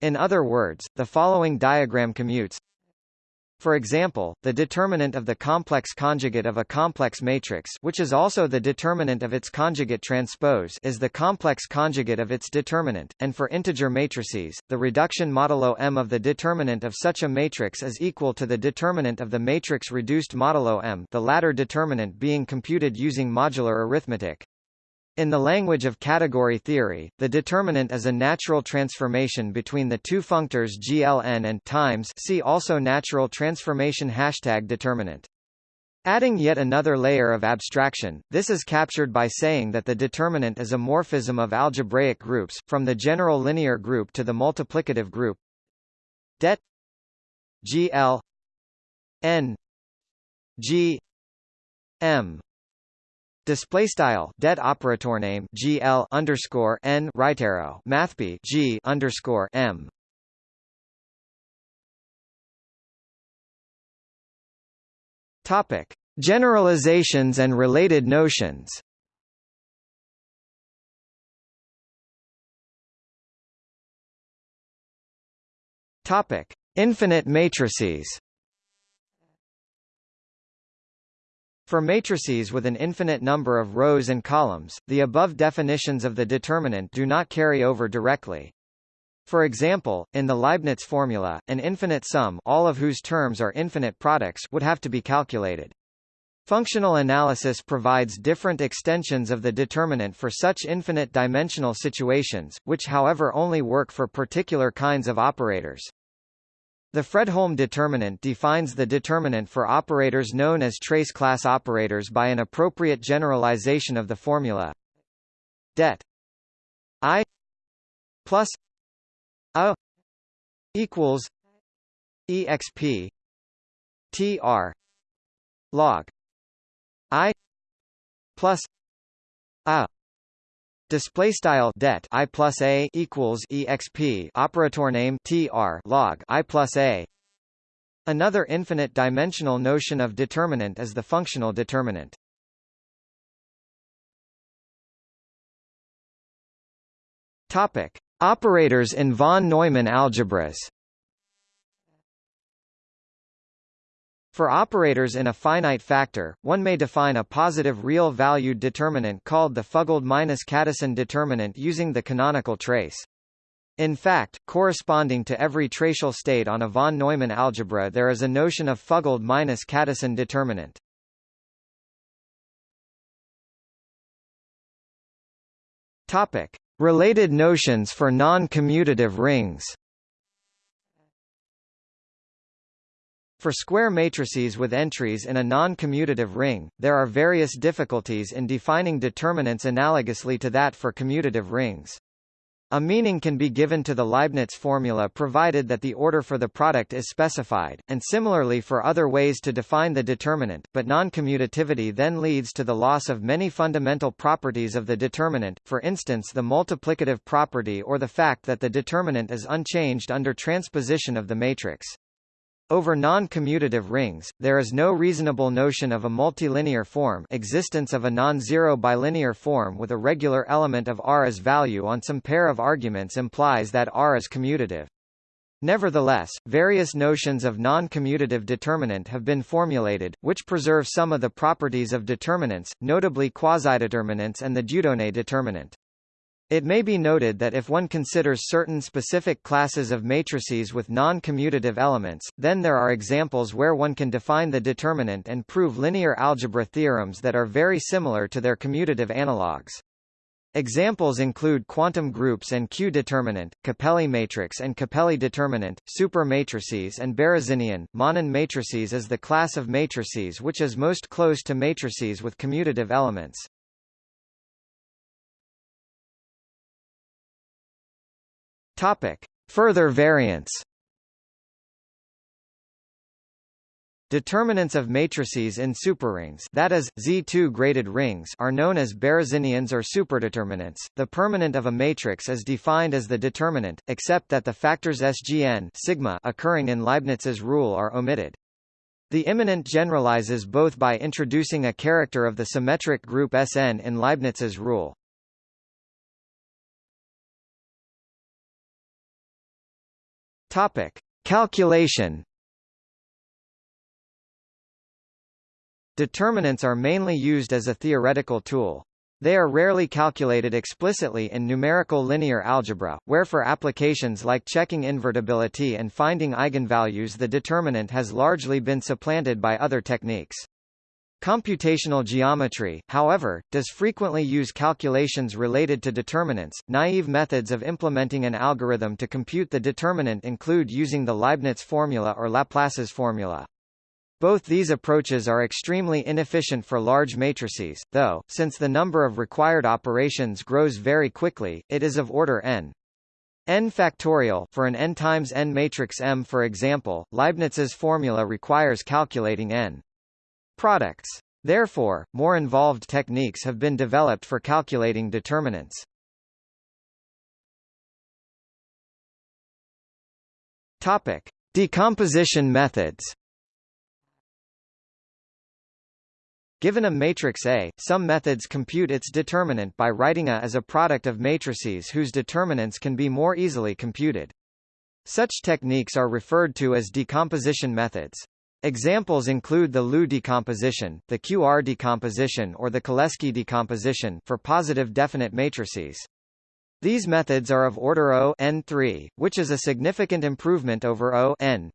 In other words, the following diagram commutes for example, the determinant of the complex conjugate of a complex matrix which is also the determinant of its conjugate transpose is the complex conjugate of its determinant, and for integer matrices, the reduction modulo M of the determinant of such a matrix is equal to the determinant of the matrix reduced modulo M the latter determinant being computed using modular arithmetic. In the language of category theory, the determinant is a natural transformation between the two functors gln and times see also natural transformation hashtag determinant. Adding yet another layer of abstraction, this is captured by saying that the determinant is a morphism of algebraic groups, from the general linear group to the multiplicative group det gl n g m Display style det operator name GL underscore N right arrow mathb G underscore M. Topic. Generalizations and related notions. Topic. Infinite matrices For matrices with an infinite number of rows and columns, the above definitions of the determinant do not carry over directly. For example, in the Leibniz formula, an infinite sum all of whose terms are infinite products would have to be calculated. Functional analysis provides different extensions of the determinant for such infinite dimensional situations, which however only work for particular kinds of operators. The Fredholm determinant defines the determinant for operators known as trace class operators by an appropriate generalization of the formula det i plus a equals exp tr log i plus a Display style det i plus a equals exp operator name tr log i plus a. Another infinite dimensional notion of determinant is the functional determinant. Topic: Operators in von Neumann algebras. For operators in a finite factor, one may define a positive real-valued determinant called the Fuglede-Kadison determinant using the canonical trace. In fact, corresponding to every tracial state on a von Neumann algebra there is a notion of Fuglede-Kadison determinant. Topic: Related notions for non-commutative rings. For square matrices with entries in a non-commutative ring, there are various difficulties in defining determinants analogously to that for commutative rings. A meaning can be given to the Leibniz formula provided that the order for the product is specified, and similarly for other ways to define the determinant, but non-commutativity then leads to the loss of many fundamental properties of the determinant, for instance the multiplicative property or the fact that the determinant is unchanged under transposition of the matrix. Over non-commutative rings, there is no reasonable notion of a multilinear form existence of a non-zero bilinear form with a regular element of R as value on some pair of arguments implies that R is commutative. Nevertheless, various notions of non-commutative determinant have been formulated, which preserve some of the properties of determinants, notably quasideterminants and the Dieudonné determinant. It may be noted that if one considers certain specific classes of matrices with non-commutative elements, then there are examples where one can define the determinant and prove linear algebra theorems that are very similar to their commutative analogues. Examples include quantum groups and Q-determinant, Capelli matrix and Capelli determinant, supermatrices and Berezinian, Manin matrices is the class of matrices which is most close to matrices with commutative elements. Topic: Further variants. Determinants of matrices in superrings that is, Z2 graded rings are known as Berezinians or superdeterminants. The permanent of a matrix is defined as the determinant, except that the factors SGN sigma occurring in Leibniz's rule are omitted. The immanent generalizes both by introducing a character of the symmetric group Sn in Leibniz's rule. Topic: Calculation. Determinants are mainly used as a theoretical tool. They are rarely calculated explicitly in numerical linear algebra, where for applications like checking invertibility and finding eigenvalues the determinant has largely been supplanted by other techniques. Computational geometry, however, does frequently use calculations related to determinants. Naive methods of implementing an algorithm to compute the determinant include using the Leibniz formula or Laplace's formula. Both these approaches are extremely inefficient for large matrices, though, since the number of required operations grows very quickly, it is of order n. n factorial for an n times n matrix M for example, Leibniz's formula requires calculating n products. Therefore, more involved techniques have been developed for calculating determinants. Topic: Decomposition methods. Given a matrix A, some methods compute its determinant by writing A as a product of matrices whose determinants can be more easily computed. Such techniques are referred to as decomposition methods. Examples include the LU decomposition, the QR decomposition or the Cholesky decomposition for positive definite matrices. These methods are of order O n3, which is a significant improvement over O n.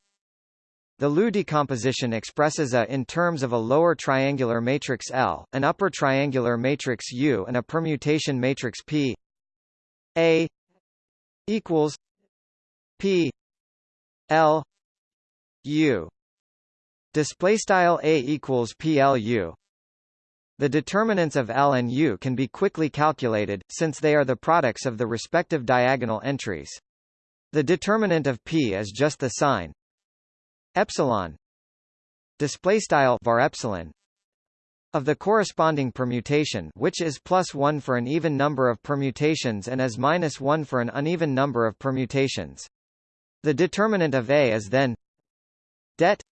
The LU decomposition expresses A in terms of a lower triangular matrix L, an upper triangular matrix U and a permutation matrix P A equals P L u display style a equals plu the determinants of L and U can be quickly calculated, since they are the products of the respective diagonal entries. The determinant of P is just the sign epsilon display style var epsilon of the corresponding permutation which is plus 1 for an even number of permutations and is minus 1 for an uneven number of permutations. The determinant of A is then det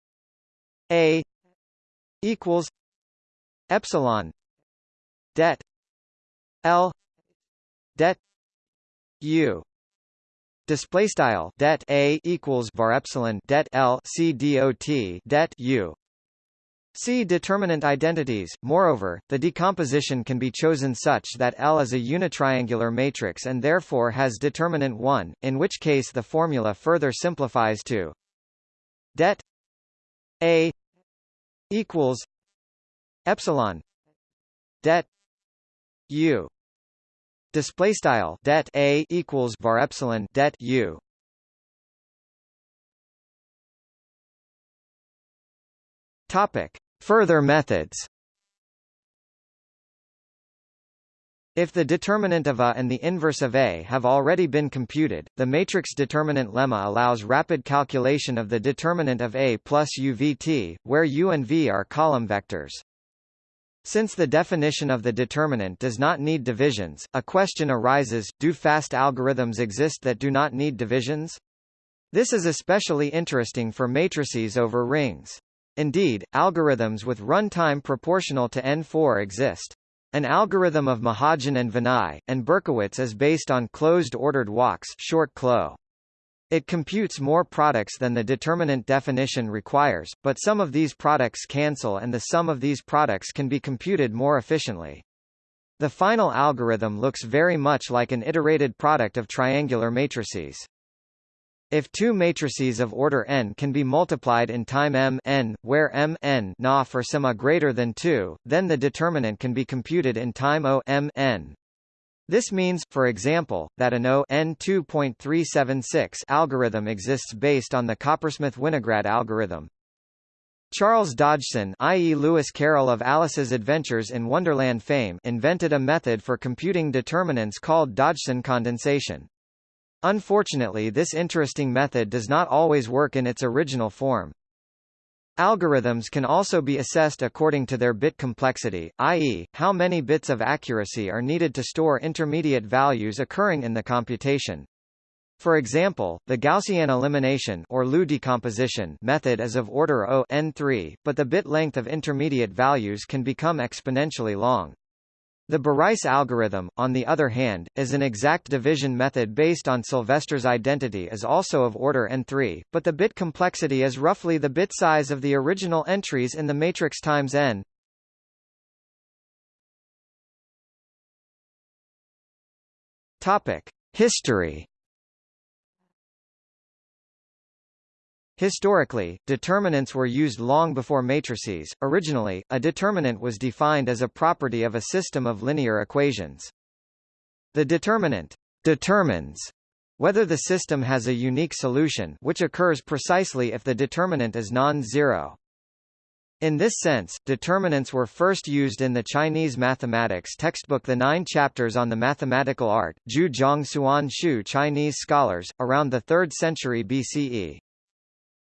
A equals epsilon det L det U display style det A equals var epsilon det L C dot det U See determinant identities. Moreover, the decomposition can be chosen such that L is a unitriangular matrix and therefore has determinant 1, in which case the formula further simplifies to det A equals epsilon det u. Display style det a equals var epsilon det u. Topic. Further methods If the determinant of A and the inverse of A have already been computed, the matrix determinant lemma allows rapid calculation of the determinant of A plus UVT, where U and V are column vectors. Since the definition of the determinant does not need divisions, a question arises, do fast algorithms exist that do not need divisions? This is especially interesting for matrices over rings. Indeed, algorithms with runtime proportional to n4 exist. An algorithm of Mahajan and Vinay, and Berkowitz is based on closed-ordered walks short CLO. It computes more products than the determinant definition requires, but some of these products cancel and the sum of these products can be computed more efficiently. The final algorithm looks very much like an iterated product of triangular matrices. If two matrices of order n can be multiplied in time m n, where m n na for some a greater than 2, then the determinant can be computed in time o m n. This means, for example, that an O N2.376 algorithm exists based on the Coppersmith-Winograd algorithm. Charles Dodgson i.e. Lewis Carroll of Alice's Adventures in Wonderland fame invented a method for computing determinants called Dodgson condensation. Unfortunately this interesting method does not always work in its original form. Algorithms can also be assessed according to their bit complexity, i.e., how many bits of accuracy are needed to store intermediate values occurring in the computation. For example, the Gaussian elimination or LU decomposition method is of order O n3, but the bit length of intermediate values can become exponentially long. The Bareiss algorithm, on the other hand, is an exact division method based on Sylvester's identity is also of order n3, but the bit complexity is roughly the bit size of the original entries in the matrix times n. Topic: History Historically, determinants were used long before matrices. Originally, a determinant was defined as a property of a system of linear equations. The determinant determines whether the system has a unique solution which occurs precisely if the determinant is non-zero. In this sense, determinants were first used in the Chinese mathematics textbook The Nine Chapters on the Mathematical Art, Jiu Zhang Suan Shu Chinese scholars, around the 3rd century BCE.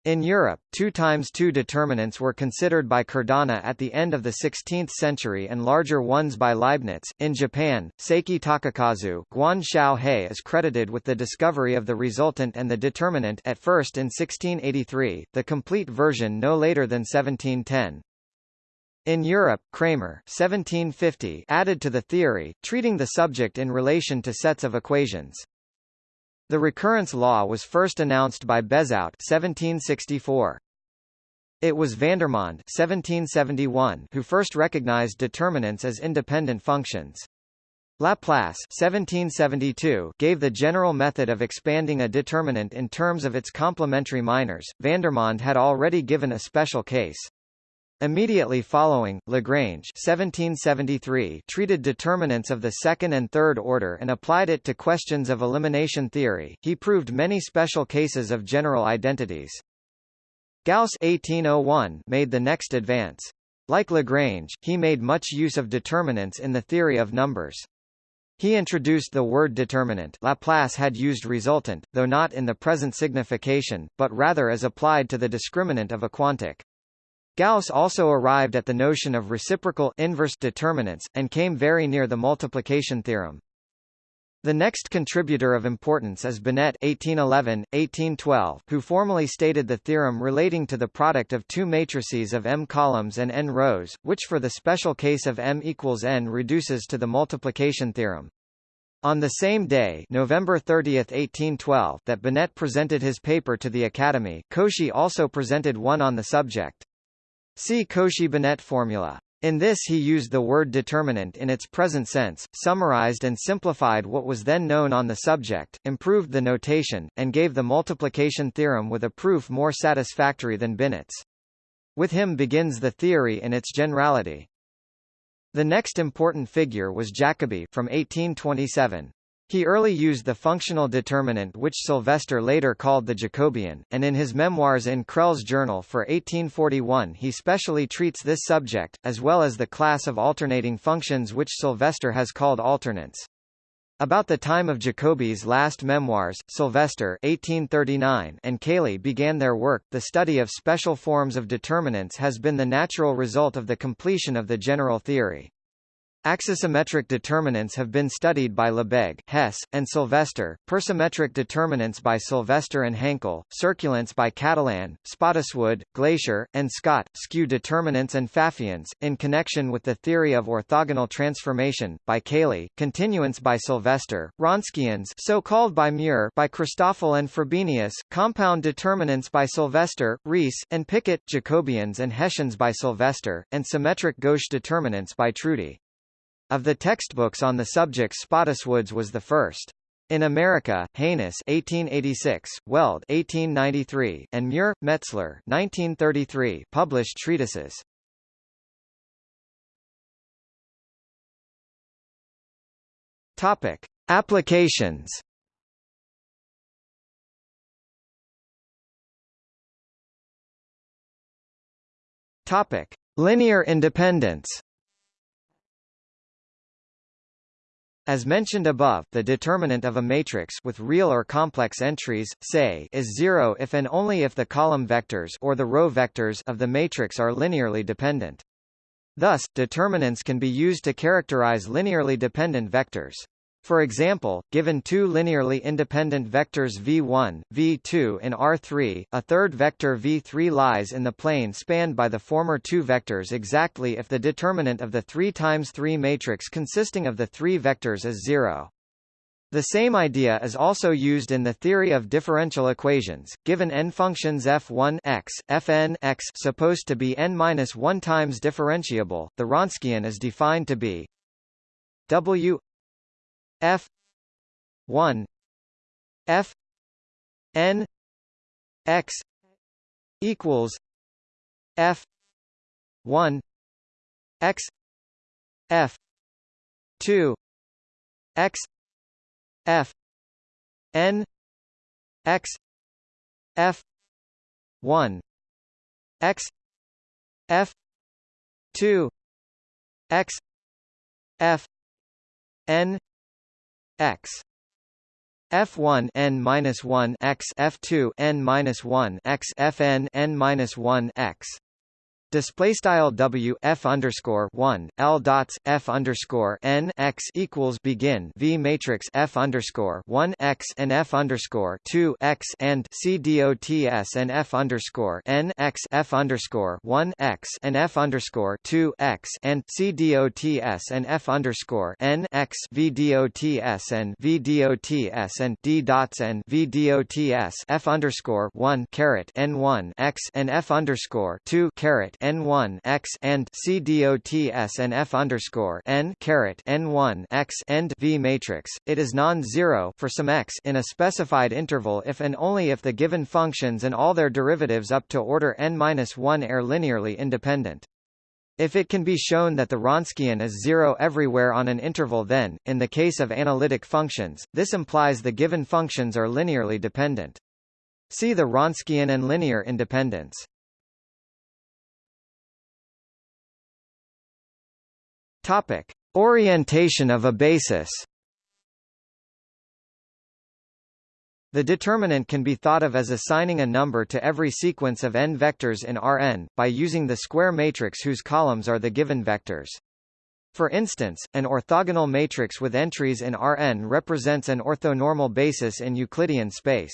In Europe, 2 times 2 determinants were considered by Cardano at the end of the 16th century and larger ones by Leibniz. In Japan, Seki Takakazu Guan Xiaohe is credited with the discovery of the resultant and the determinant at first in 1683, the complete version no later than 1710. In Europe, Cramer 1750 added to the theory, treating the subject in relation to sets of equations. The recurrence law was first announced by Bezout 1764. It was Vandermonde 1771 who first recognized determinants as independent functions. Laplace 1772 gave the general method of expanding a determinant in terms of its complementary minors. Vandermonde had already given a special case. Immediately following, Lagrange 1773 treated determinants of the second and third order and applied it to questions of elimination theory. He proved many special cases of general identities. Gauss 1801 made the next advance. Like Lagrange, he made much use of determinants in the theory of numbers. He introduced the word determinant Laplace had used resultant, though not in the present signification, but rather as applied to the discriminant of a quantic. Gauss also arrived at the notion of reciprocal inverse determinants, and came very near the multiplication theorem. The next contributor of importance is Binet (1811–1812), who formally stated the theorem relating to the product of two matrices of m columns and n rows, which for the special case of m equals n reduces to the multiplication theorem. On the same day, November 30, 1812, that Binet presented his paper to the Academy, Cauchy also presented one on the subject. See Cauchy-Binet formula. In this he used the word determinant in its present sense, summarized and simplified what was then known on the subject, improved the notation, and gave the multiplication theorem with a proof more satisfactory than Binet's. With him begins the theory in its generality. The next important figure was Jacobi from 1827. He early used the functional determinant which Sylvester later called the Jacobian, and in his memoirs in Crelle's journal for 1841 he specially treats this subject, as well as the class of alternating functions which Sylvester has called alternants. About the time of Jacobi's last memoirs, Sylvester 1839 and Cayley began their work. The study of special forms of determinants has been the natural result of the completion of the general theory. Axisymmetric determinants have been studied by Lebesgue, Hesse, and Sylvester, persymmetric determinants by Sylvester and Hankel, circulants by Catalan, Spottiswoode, Glaisher, and Scott, skew determinants and Pfaffians, in connection with the theory of orthogonal transformation, by Cayley, continuants by Sylvester, Wronskians so called by Muir by Christoffel and Frobenius, compound determinants by Sylvester, Riesz, and Picquet, Jacobians and Hessians by Sylvester, and symmetric gauche determinants by Trudi. Of the textbooks on the subject Spottiswoode's was the first. In America, Hanus 1886, Weld 1893, and Muir, Metzler 1933 published treatises. Topic: Applications. Topic: Linear independence. As mentioned above, the determinant of a matrix with real or complex entries, say, is zero if and only if the column vectors or the row vectors of the matrix are linearly dependent. Thus, determinants can be used to characterize linearly dependent vectors. For example, given two linearly independent vectors v1, v2 in R3, a third vector v3 lies in the plane spanned by the former two vectors exactly if the determinant of the 3 times 3 matrix consisting of the three vectors is 0. The same idea is also used in the theory of differential equations. Given n functions f1 x, fn x supposed to be n-1 times differentiable, the Wronskian is defined to be w F one F N X equals F one X F two X F N X F one X F two X F N x. F1 n minus 1 x. F2 n minus 1 x. Fn n minus 1 x Display style W F underscore one L dots F underscore N X equals begin V matrix F underscore one X and F underscore two X and C dots and F underscore N X F underscore one X and F underscore two X and C dots and F underscore N X V dots and V dots and D dots and V dots F underscore one caret N one X and F underscore two caret n1 x and c dots and f underscore n caret n1 x and v matrix. It is non-zero for some x in a specified interval if and only if the given functions and all their derivatives up to order n-1 are linearly independent. If it can be shown that the Wronskian is zero everywhere on an interval then, in the case of analytic functions, this implies the given functions are linearly dependent. See the Wronskian and linear independence. Topic: Orientation of a basis. The determinant can be thought of as assigning a number to every sequence of n vectors in Rn, by using the square matrix whose columns are the given vectors. For instance, an orthogonal matrix with entries in Rn represents an orthonormal basis in Euclidean space.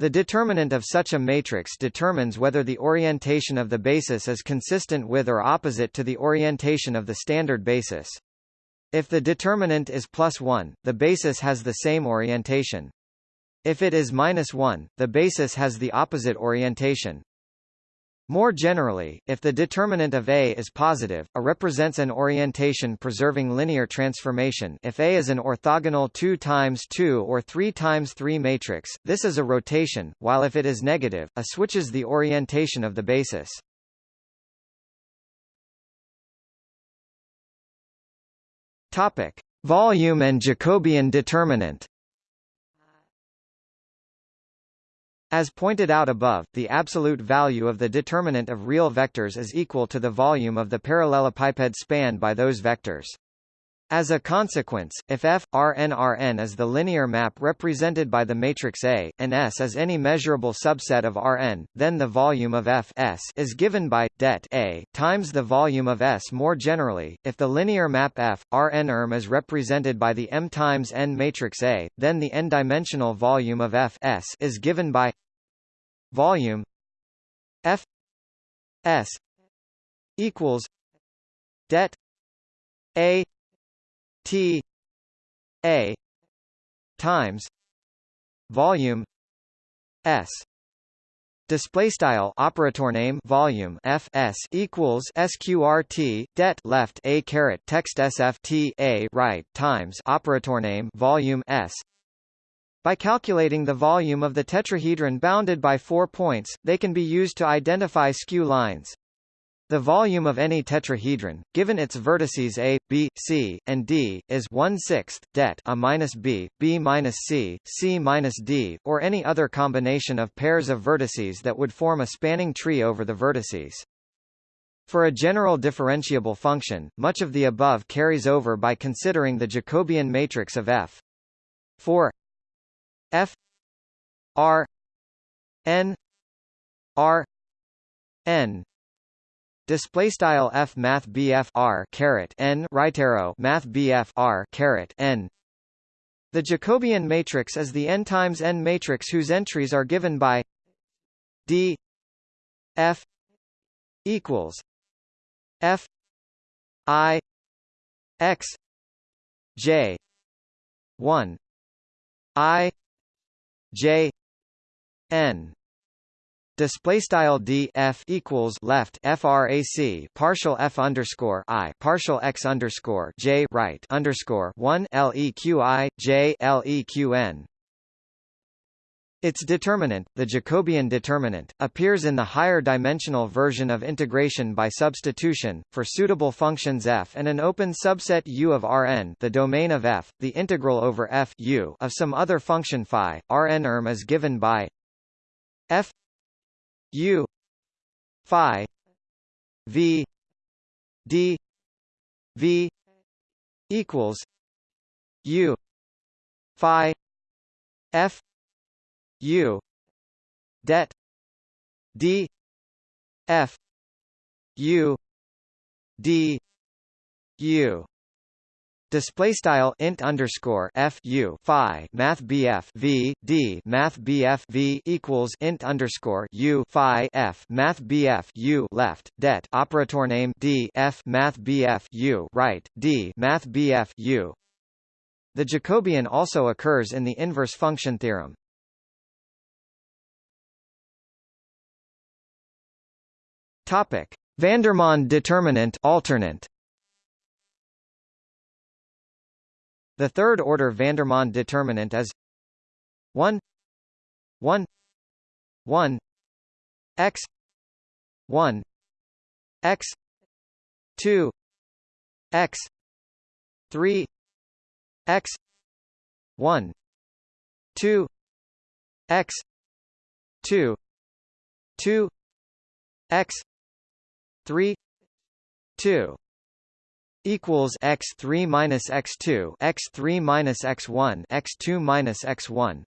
The determinant of such a matrix determines whether the orientation of the basis is consistent with or opposite to the orientation of the standard basis. If the determinant is plus 1, the basis has the same orientation. If it is minus 1, the basis has the opposite orientation. More generally, if the determinant of A is positive, A represents an orientation-preserving linear transformation if A is an orthogonal 2 times 2 or 3 times 3 matrix, this is a rotation, while if it is negative, A switches the orientation of the basis. Topic: Volume and Jacobian determinant. As pointed out above, the absolute value of the determinant of real vectors is equal to the volume of the parallelepiped spanned by those vectors. As a consequence, if F, Rn Rn is the linear map represented by the matrix A, and S is any measurable subset of Rn, then the volume of F S is given by det A times the volume of S. More generally, if the linear map F, Rn erm is represented by the M times N matrix A, then the n-dimensional volume of F S is given by volume F S equals det A T A times volume S Display style operator name volume F S equals sqrt det left a caret text sft a right times operator name volume S by calculating the volume of the tetrahedron bounded by four points, they can be used to identify skew lines. The volume of any tetrahedron, given its vertices A, B, C, and D, is 1 6th det A minus B, B minus C, C minus D, or any other combination of pairs of vertices that would form a spanning tree over the vertices. For a general differentiable function, much of the above carries over by considering the Jacobian matrix of F. For F R N R N display style F math BF R caret N right arrow math BF R caret N. The Jacobian matrix is the n times n matrix whose entries are given by D F equals F I X J one I J N display style d f equals left frac partial f underscore i partial x underscore j right underscore one leqi j leqn. Its determinant, the Jacobian determinant, appears in the higher dimensional version of integration by substitution, for suitable functions f and an open subset U of Rn the domain of f, the integral over f U of some other function phi, Rn erm is given by f U phi v d v equals U phi f U det D F U D U Display style int underscore f u phi math bf v d math bf v equals int underscore u phi f math bf u left det operator name d f math bf u right d math bf u. The Jacobian also occurs in the inverse function theorem. Topic: Vandermonde determinant alternate. The third order Vandermonde determinant is 1 1 1 x 1 x 2 x 3 x 1 2 x 2 2 x 3 2 equals x3 minus x2 x3 minus x1 x2 minus x1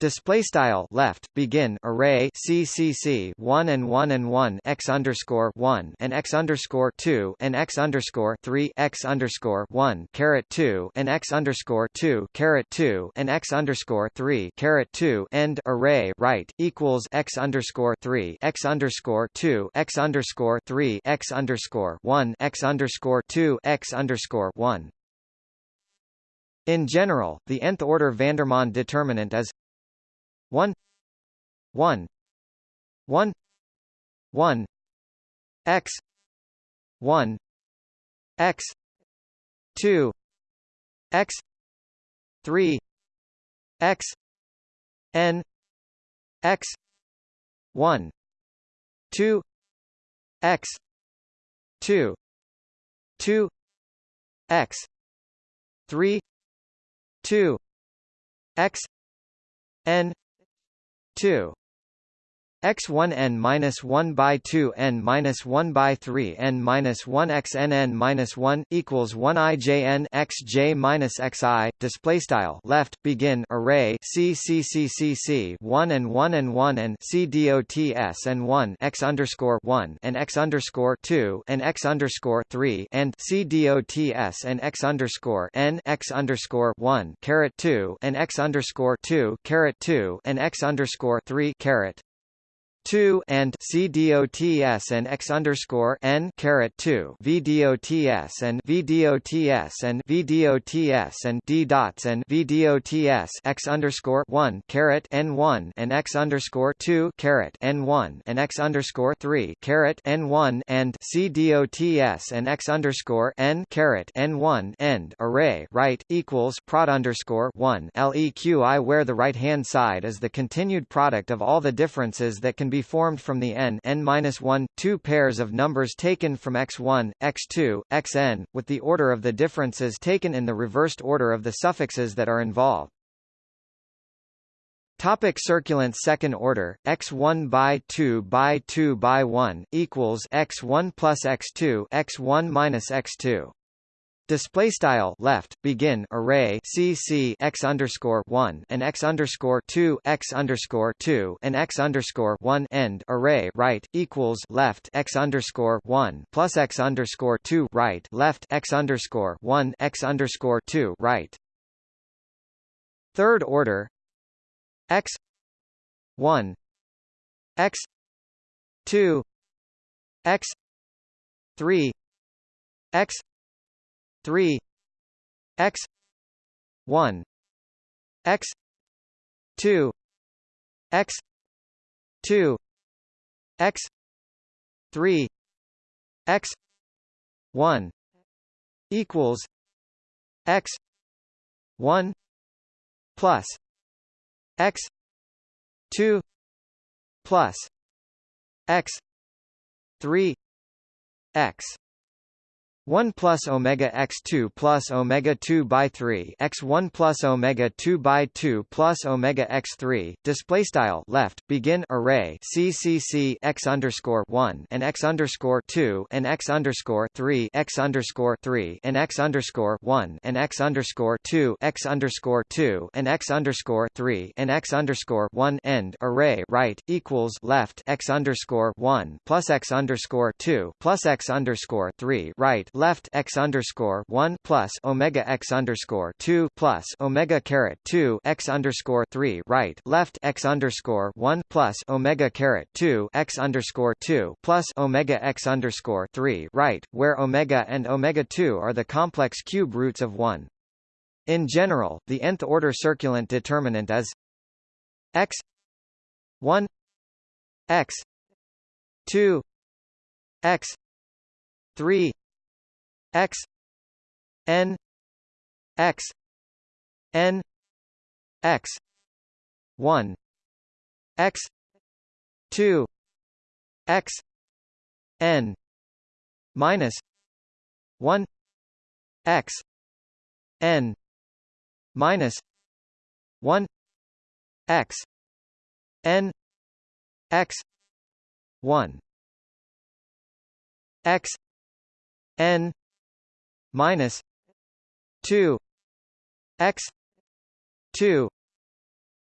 Display style left begin array CCC one and one and one x underscore one and x underscore two and x underscore three x underscore one caret two and x underscore two caret two and x underscore three caret two end array right equals x underscore three x underscore two x underscore three x underscore one x underscore two x underscore one. In general, the nth order Vandermonde determinant is 1 1 1 1 x 1 x 2 x 3 x n x 1 2 x 2 2 x 3 2 x n 2 x1 n minus 1 by 2 n minus 1 by 3 n minus 1 x n n minus 1 equals 1 i j n x j minus x i display style left begin array c c c c c 1 and 1 and 1 and c dots and 1 x underscore 1 and x underscore 2 and x underscore 3 and c dots and x underscore n x underscore 1 caret 2 and x underscore 2 caret 2 and x underscore 3 caret 2 and C dots and x underscore n caret 2 V dots and V dots and V dots and D dots and V dots x underscore 1 caret n 1 and x underscore 2 caret n 1 and x underscore 3 caret n 1 and C dots and x underscore n caret n 1 end array right equals prod underscore 1 leqi where the right hand side is the continued product of all the differences that can be formed from the n n-1, two pairs of numbers taken from x1, x2, xn, with the order of the differences taken in the reversed order of the suffixes that are involved. Topic circulant second order x1 by 2 by 2 by 1 equals x1 plus x2 x1 minus x2 Display style left begin array CC x underscore one and x underscore two x underscore two and x underscore one end array right equals left x underscore one plus x underscore two right left x underscore one x underscore two right. Third order x one x two x three x 3 x 1 x 2 x 2 x 3 x 1 equals x 1 plus x 2 plus x 3 x 1 plus omega x2 plus omega 2 by 3 x1 plus omega 2 by 2 plus omega x3 display style left begin array ccc x underscore 1 and x underscore 2 and x underscore 3 x underscore 3 and x underscore 1 and x underscore 2 x underscore 2 and x underscore 3 and x underscore 1 end array right equals left x underscore 1 plus x underscore 2 plus x underscore 3 right left x underscore one plus omega x underscore two plus omega caret two x underscore three right left x underscore one plus omega caret two x underscore two plus omega x underscore three right, where omega and omega two are the complex cube roots of one. In general, the nth order circulant determinant is x 1 x 2 x 3 x n x n x 1 x 2 x n minus 1 x n minus 1 x n x 1 x n minus two x two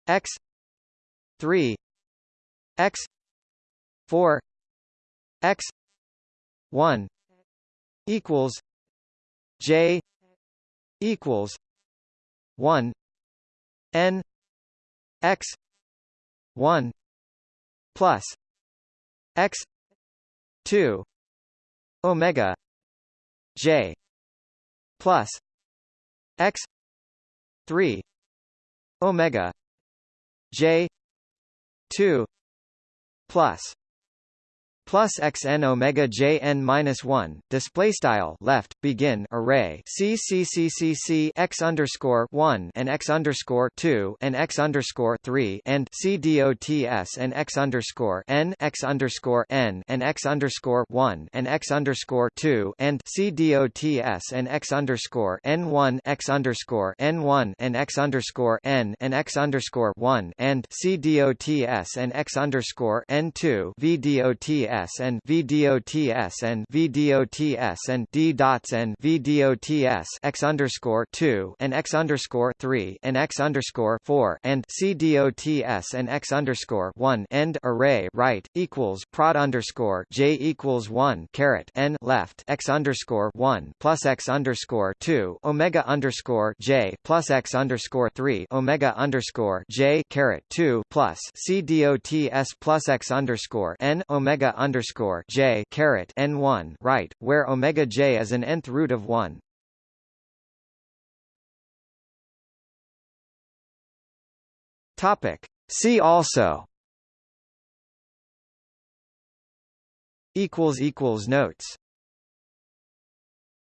x three x four x one equals J equals one N X one plus X two Omega J plus X three Omega J two plus plus xn omega j n minus one display style left begin array c c c c c x underscore one and x underscore two and x underscore three and c dots and x underscore n x underscore n and x underscore one and x underscore two and c dots and x underscore n one x underscore n one and x underscore n and x underscore one and c dots and x underscore n two v dots VDOTS and VDOTS and V D O T S and D dots and VDOTS X underscore two and X underscore three and X underscore four and CDOTS and X underscore one end array right equals prod underscore J equals one caret N left X underscore one plus X underscore two Omega underscore J plus X underscore three Omega underscore J caret two plus CDOTS plus X underscore N Omega underscore j caret n one right, where omega j is an nth root of one. Topic. See also. Equals equals notes.